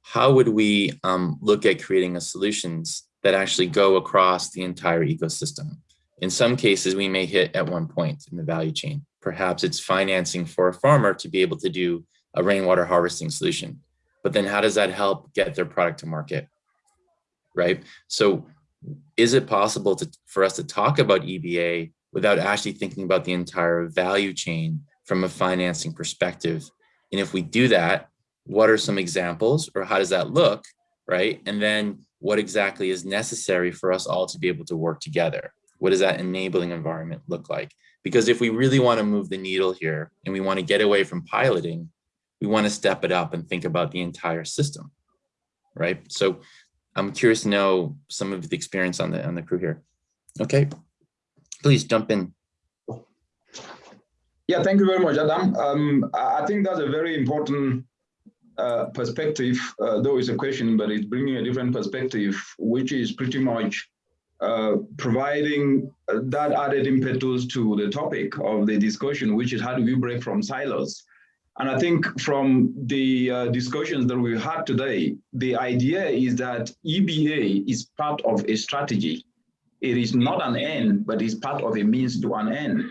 how would we um, look at creating a solutions that actually go across the entire ecosystem? In some cases, we may hit at one point in the value chain. Perhaps it's financing for a farmer to be able to do a rainwater harvesting solution. But then how does that help get their product to market? Right? So is it possible to, for us to talk about EBA without actually thinking about the entire value chain from a financing perspective? And if we do that, what are some examples or how does that look, right? And then what exactly is necessary for us all to be able to work together? What does that enabling environment look like? Because if we really want to move the needle here and we want to get away from piloting, we want to step it up and think about the entire system, right? So I'm curious to know some of the experience on the on the crew here. Okay, please jump in. Yeah, thank you very much, Adam. Um, I think that's a very important uh, perspective, uh, though it's a question, but it's bringing a different perspective, which is pretty much uh, providing that added impetus to the topic of the discussion, which is how do we break from silos? And I think from the uh, discussions that we had today, the idea is that EBA is part of a strategy. It is not an end, but it's part of a means to an end.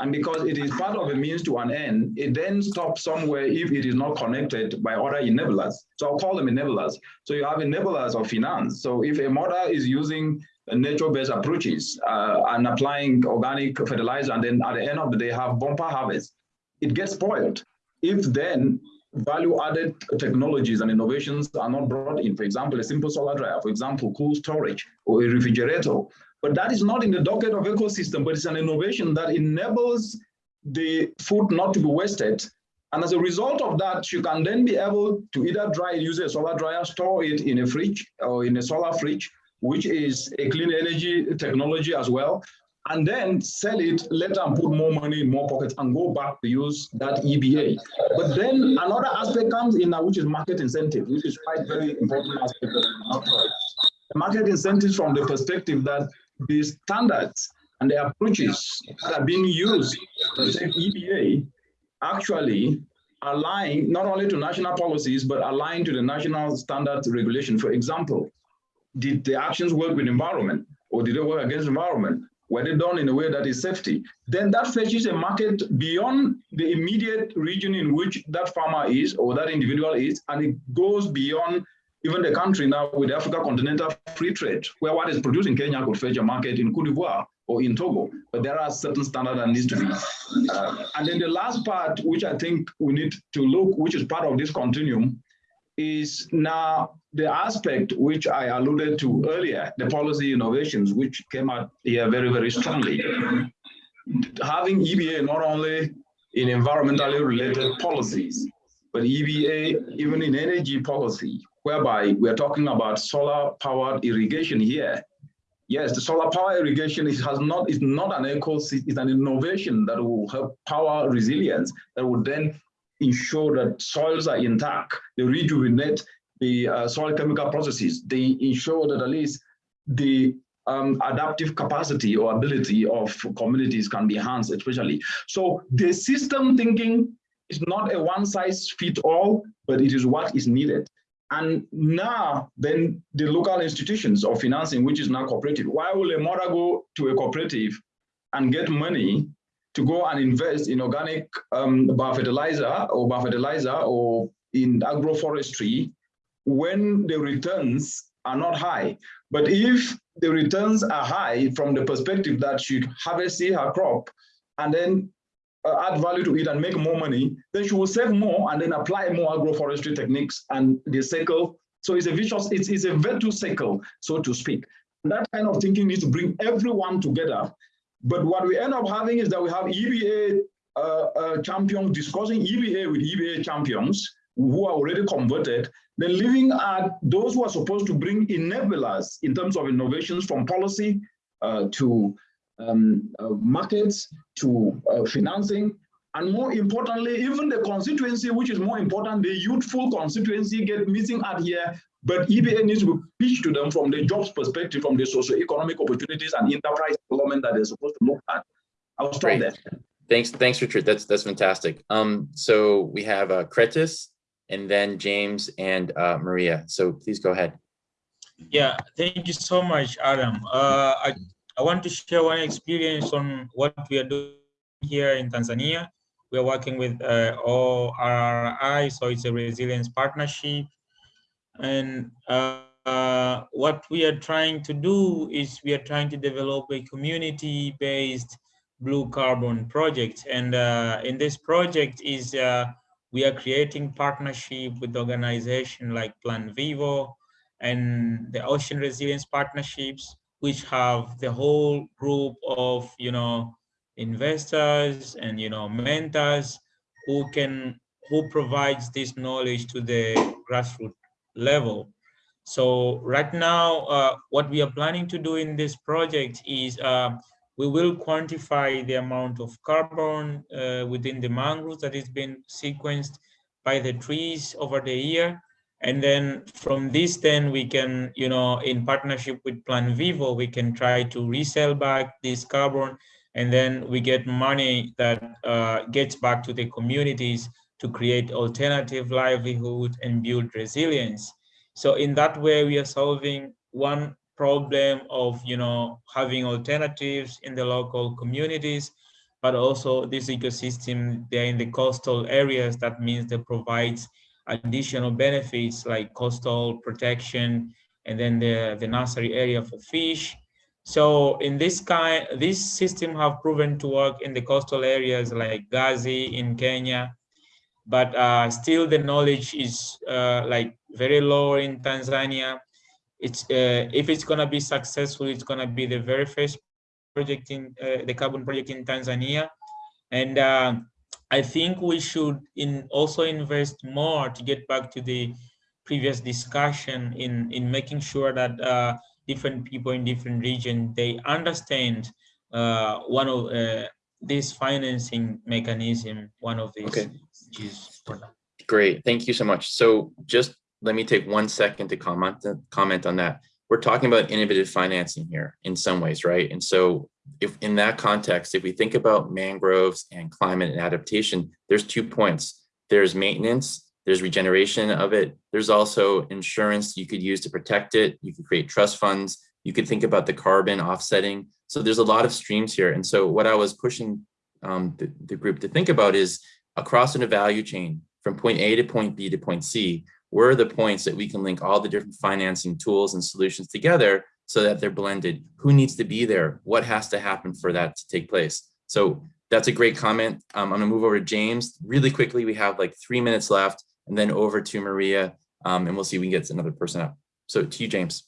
And because it is part of a means to an end, it then stops somewhere if it is not connected by other enablers. So I'll call them enablers. So you have enablers of finance. So if a mother is using nature-based approaches uh, and applying organic fertilizer, and then at the end of the day have bumper harvest, it gets spoiled. If then value-added technologies and innovations are not brought in, for example, a simple solar dryer, for example, cool storage or a refrigerator, but that is not in the docket of ecosystem, but it's an innovation that enables the food not to be wasted. And as a result of that, you can then be able to either dry use a solar dryer, store it in a fridge or in a solar fridge, which is a clean energy technology as well, and then sell it later and put more money in more pockets and go back to use that EBA. But then another aspect comes in now, which is market incentive, which is quite very important aspect of the market incentives from the perspective that the standards and the approaches that are being used to EBA actually align not only to national policies, but align to the national standards regulation. For example, did the actions work with environment or did they work against environment? Were they done in a way that is safety? Then that fetches a market beyond the immediate region in which that farmer is or that individual is, and it goes beyond even the country now with Africa Continental Free Trade, where what is produced in Kenya could fetch a market in Cote d'Ivoire or in Togo, but there are certain standards that needs to be. Uh, and then the last part, which I think we need to look, which is part of this continuum, is now the aspect which I alluded to earlier, the policy innovations, which came out here very, very strongly. Having EBA not only in environmentally related policies, but EBA even in energy policy, whereby we're talking about solar powered irrigation here. Yes, the solar power irrigation is, has not, is not an eco, it's an innovation that will help power resilience that will then ensure that soils are intact, they rejuvenate the uh, soil chemical processes, they ensure that at least the um, adaptive capacity or ability of communities can be enhanced, especially. So the system thinking is not a one size fit all, but it is what is needed. And now, then the local institutions of financing, which is now cooperative, why will a mother go to a cooperative and get money to go and invest in organic um, biofertilizer or biofertilizer or in agroforestry when the returns are not high. But if the returns are high from the perspective that she harvests her crop and then uh, add value to it and make more money, then she will save more and then apply more agroforestry techniques and the cycle. So it's a vicious, it's, it's a virtuous cycle, so to speak. That kind of thinking needs to bring everyone together. But what we end up having is that we have EBA uh, uh, champions discussing EBA with EBA champions, who are already converted, then leaving at those who are supposed to bring enablers in terms of innovations from policy uh, to um, uh, markets to uh, financing, and more importantly, even the constituency, which is more important, the youthful constituency get missing out here, but EBA needs to be pitched to them from the jobs perspective, from the socio-economic opportunities and enterprise development that they're supposed to look at. I'll stop Great. there. Thanks, thanks, Richard. That's that's fantastic. Um, so we have uh, Kretis, and then James and uh, Maria. So please go ahead. Yeah, thank you so much, Adam. Uh, I, I want to share one experience on what we are doing here in Tanzania. We are working with uh, ORRI, so it's a resilience partnership. And uh, what we are trying to do is we are trying to develop a community-based blue carbon project. And uh, in this project is uh, we are creating partnership with organization like Plan Vivo and the Ocean Resilience Partnerships, which have the whole group of, you know, investors and, you know, mentors who can, who provides this knowledge to the grassroots level. So right now, uh, what we are planning to do in this project is uh, we will quantify the amount of carbon uh, within the mangroves that is being sequenced by the trees over the year. And then from this, then we can, you know, in partnership with Plan Vivo, we can try to resell back this carbon and then we get money that uh, gets back to the communities to create alternative livelihood and build resilience. So in that way, we are solving one problem of, you know, having alternatives in the local communities, but also this ecosystem, they're in the coastal areas. That means they provides additional benefits like coastal protection, and then the, the nursery area for fish. So in this kind, this system have proven to work in the coastal areas like Gazi in Kenya, but uh, still the knowledge is uh, like very low in Tanzania. It's uh, if it's gonna be successful, it's gonna be the very first project in uh, the carbon project in Tanzania, and uh, I think we should in also invest more to get back to the previous discussion in in making sure that uh, different people in different regions they understand one of this financing mechanism, one of these Okay. is for that. Great, thank you so much. So just let me take one second to comment comment on that. We're talking about innovative financing here in some ways, right? And so if in that context, if we think about mangroves and climate and adaptation, there's two points. There's maintenance, there's regeneration of it. There's also insurance you could use to protect it. You could create trust funds. You could think about the carbon offsetting. So there's a lot of streams here. And so what I was pushing um, the, the group to think about is across in a value chain from point A to point B to point C, where are the points that we can link all the different financing tools and solutions together so that they're blended? Who needs to be there? What has to happen for that to take place? So that's a great comment. Um, I'm gonna move over to James. Really quickly, we have like three minutes left and then over to Maria um, and we'll see if we can get another person up. So to you, James.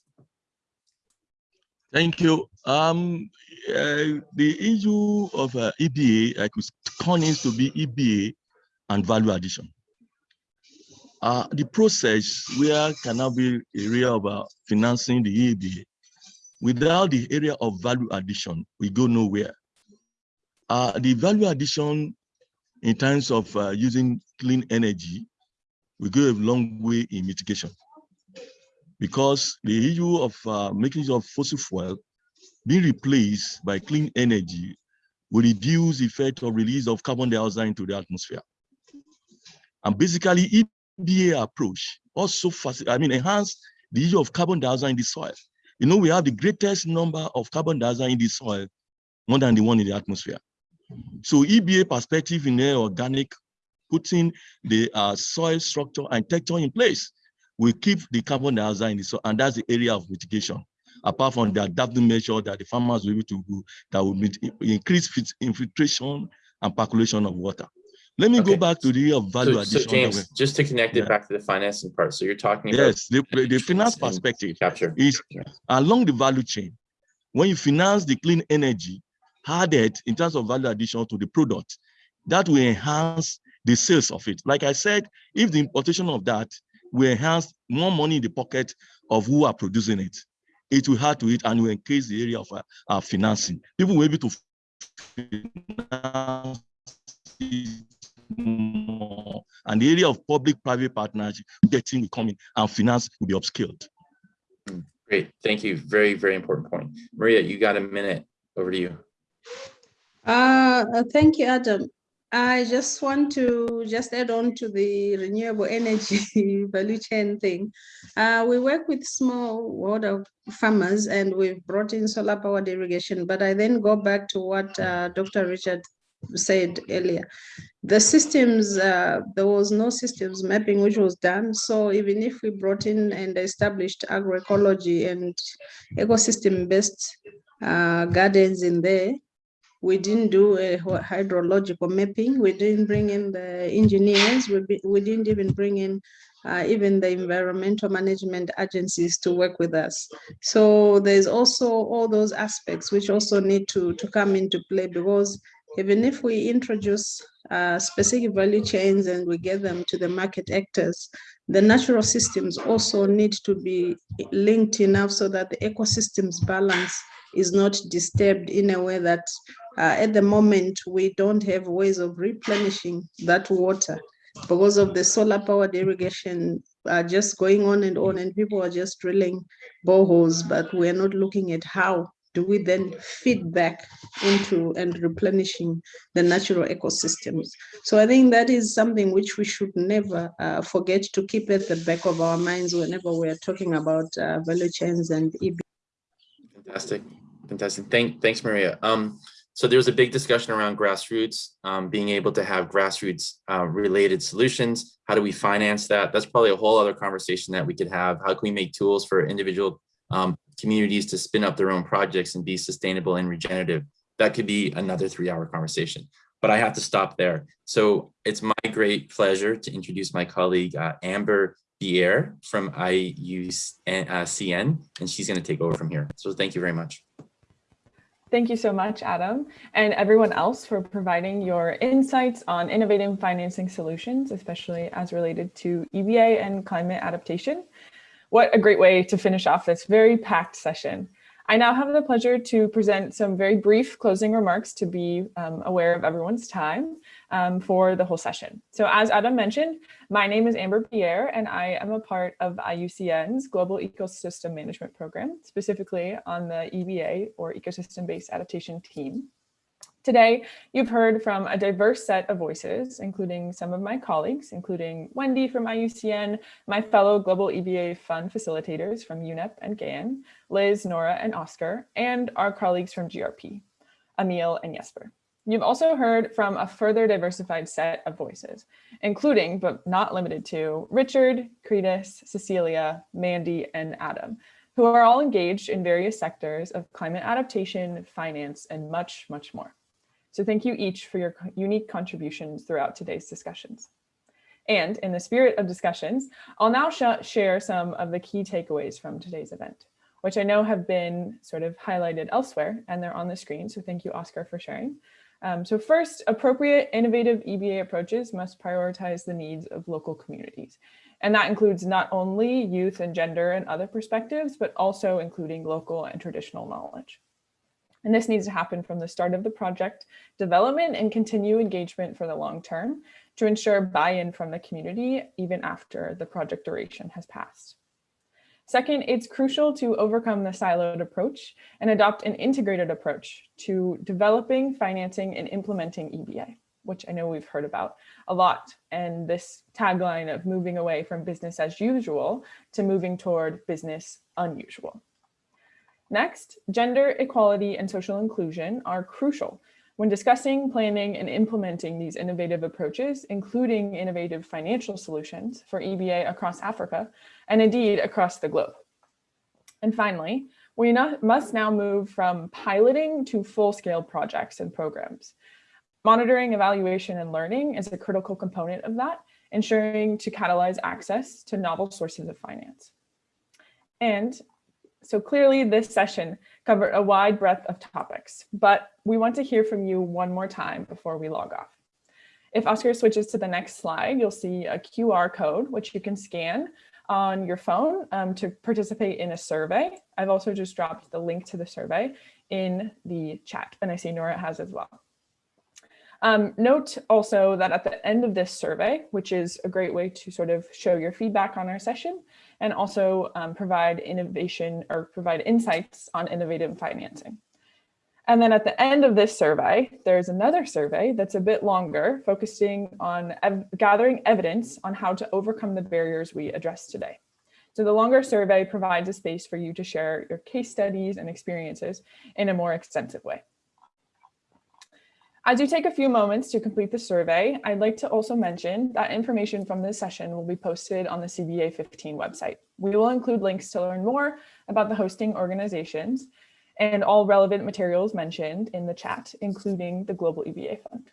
Thank you. Um, uh, the issue of uh, EBA, I could turn it to be EBA and value addition. Uh, the process where can be area of uh, financing the EBA. Without the area of value addition, we go nowhere. Uh, the value addition in terms of uh, using clean energy, we go a long way in mitigation because the issue of uh, making of fossil fuel being replaced by clean energy will reduce the effect of release of carbon dioxide into the atmosphere. And basically, EBA approach also, I mean, enhance the issue of carbon dioxide in the soil. You know, we have the greatest number of carbon dioxide in the soil, more than the one in the atmosphere. So EBA perspective in the organic, putting the uh, soil structure and texture in place will keep the carbon dioxide in the soil, and that's the area of mitigation. Apart from the adaptive measure that the farmers will be able to do, that will increase infiltration and percolation of water. Let me Okay. go back to the area of value So, addition. so James, just to connect it Yeah. back to the financing part. So you're talking about Yes, the, the finance perspective capture. is Yeah. along the value chain. When you finance the clean energy, added in terms of value addition to the product, that will enhance the sales of it. Like I said, if the importation of that will enhance more money in the pocket of who are producing it, it will hard to it and will increase the area of our, our financing. People will be able to finance more. And the area of public-private partnership, getting will come in and finance will be upskilled. Great, thank you. Very, very important point. Maria, you got a minute. Over to you. Uh, uh, thank you, Adam. I just want to just add on to the renewable energy value chain thing. Uh, we work with smallholder farmers and we've brought in solar powered irrigation, but I then go back to what uh, Dr. Richard said earlier. The systems, uh, there was no systems mapping which was done. So even if we brought in and established agroecology and ecosystem-based uh, gardens in there, we didn't do a hydrological mapping. We didn't bring in the engineers. We, be, we didn't even bring in uh, even the environmental management agencies to work with us. So there's also all those aspects which also need to, to come into play because even if we introduce uh, specific value chains and we get them to the market actors, the natural systems also need to be linked enough so that the ecosystems balance is not disturbed in a way that uh, at the moment we don't have ways of replenishing that water because of the solar powered irrigation uh, just going on and on and people are just drilling boreholes but we're not looking at how do we then feed back into and replenishing the natural ecosystems? So I think that is something which we should never uh, forget to keep at the back of our minds whenever we're talking about uh, value chains and EB. Fantastic, fantastic. Thank, thanks, Maria. Um, so there was a big discussion around grassroots, um, being able to have grassroots uh, related solutions. How do we finance that? That's probably a whole other conversation that we could have. How can we make tools for individual um, communities to spin up their own projects and be sustainable and regenerative. That could be another three hour conversation, but I have to stop there. So it's my great pleasure to introduce my colleague, uh, Amber Bier from IUCN, and she's gonna take over from here. So thank you very much. Thank you so much, Adam, and everyone else for providing your insights on innovative financing solutions, especially as related to EBA and climate adaptation. What a great way to finish off this very packed session. I now have the pleasure to present some very brief closing remarks to be um, aware of everyone's time um, for the whole session. So as Adam mentioned, my name is Amber Pierre and I am a part of IUCN's Global Ecosystem Management Program, specifically on the EBA or Ecosystem-Based Adaptation team. Today, you've heard from a diverse set of voices, including some of my colleagues, including Wendy from IUCN, my fellow Global EBA Fund facilitators from UNEP and GAN, Liz, Nora, and Oscar, and our colleagues from GRP, Emil and Jesper. You've also heard from a further diversified set of voices, including, but not limited to, Richard, Cretus, Cecilia, Mandy, and Adam, who are all engaged in various sectors of climate adaptation, finance, and much, much more. So thank you each for your unique contributions throughout today's discussions. And in the spirit of discussions, I'll now sh share some of the key takeaways from today's event, which I know have been sort of highlighted elsewhere and they're on the screen. So thank you, Oscar, for sharing. Um, so first, appropriate innovative EBA approaches must prioritize the needs of local communities. And that includes not only youth and gender and other perspectives, but also including local and traditional knowledge. And this needs to happen from the start of the project development and continue engagement for the long term to ensure buy-in from the community even after the project duration has passed. Second, it's crucial to overcome the siloed approach and adopt an integrated approach to developing, financing, and implementing EBA, which I know we've heard about a lot. And this tagline of moving away from business as usual to moving toward business unusual. Next, gender equality and social inclusion are crucial when discussing, planning, and implementing these innovative approaches, including innovative financial solutions for EBA across Africa, and indeed across the globe. And finally, we must now move from piloting to full-scale projects and programs. Monitoring, evaluation, and learning is a critical component of that, ensuring to catalyze access to novel sources of finance. And so clearly this session covered a wide breadth of topics, but we want to hear from you one more time before we log off. If Oscar switches to the next slide, you'll see a QR code, which you can scan on your phone um, to participate in a survey. I've also just dropped the link to the survey in the chat, and I see Nora has as well. Um, note also that at the end of this survey, which is a great way to sort of show your feedback on our session and also um, provide innovation or provide insights on innovative financing. And then at the end of this survey, there's another survey that's a bit longer, focusing on ev gathering evidence on how to overcome the barriers we addressed today. So the longer survey provides a space for you to share your case studies and experiences in a more extensive way. As you take a few moments to complete the survey, I'd like to also mention that information from this session will be posted on the CBA 15 website. We will include links to learn more about the hosting organizations and all relevant materials mentioned in the chat, including the Global EBA Fund.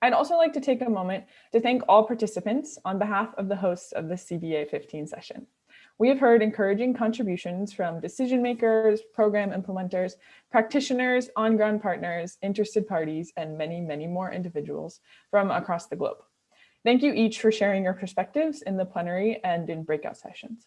I'd also like to take a moment to thank all participants on behalf of the hosts of the CBA 15 session. We have heard encouraging contributions from decision makers, program implementers, practitioners, on-ground partners, interested parties, and many, many more individuals from across the globe. Thank you each for sharing your perspectives in the plenary and in breakout sessions.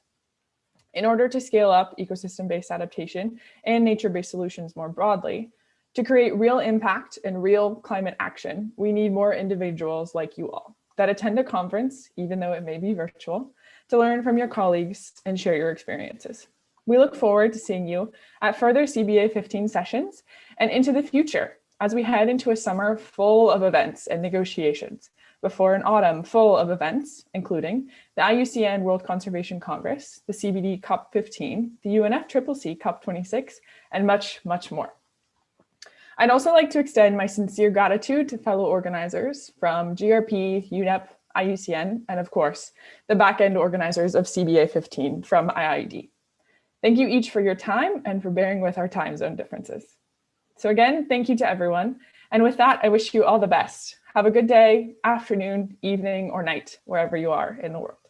In order to scale up ecosystem-based adaptation and nature-based solutions more broadly, to create real impact and real climate action, we need more individuals like you all that attend a conference, even though it may be virtual, to learn from your colleagues and share your experiences. We look forward to seeing you at further CBA 15 sessions and into the future as we head into a summer full of events and negotiations before an autumn full of events, including the IUCN World Conservation Congress, the CBD COP15, the UNFCCC COP26, and much, much more. I'd also like to extend my sincere gratitude to fellow organizers from GRP, UNEP, IUCN, and of course, the back-end organizers of CBA 15 from IIED. Thank you each for your time and for bearing with our time zone differences. So again, thank you to everyone. And with that, I wish you all the best. Have a good day, afternoon, evening, or night, wherever you are in the world.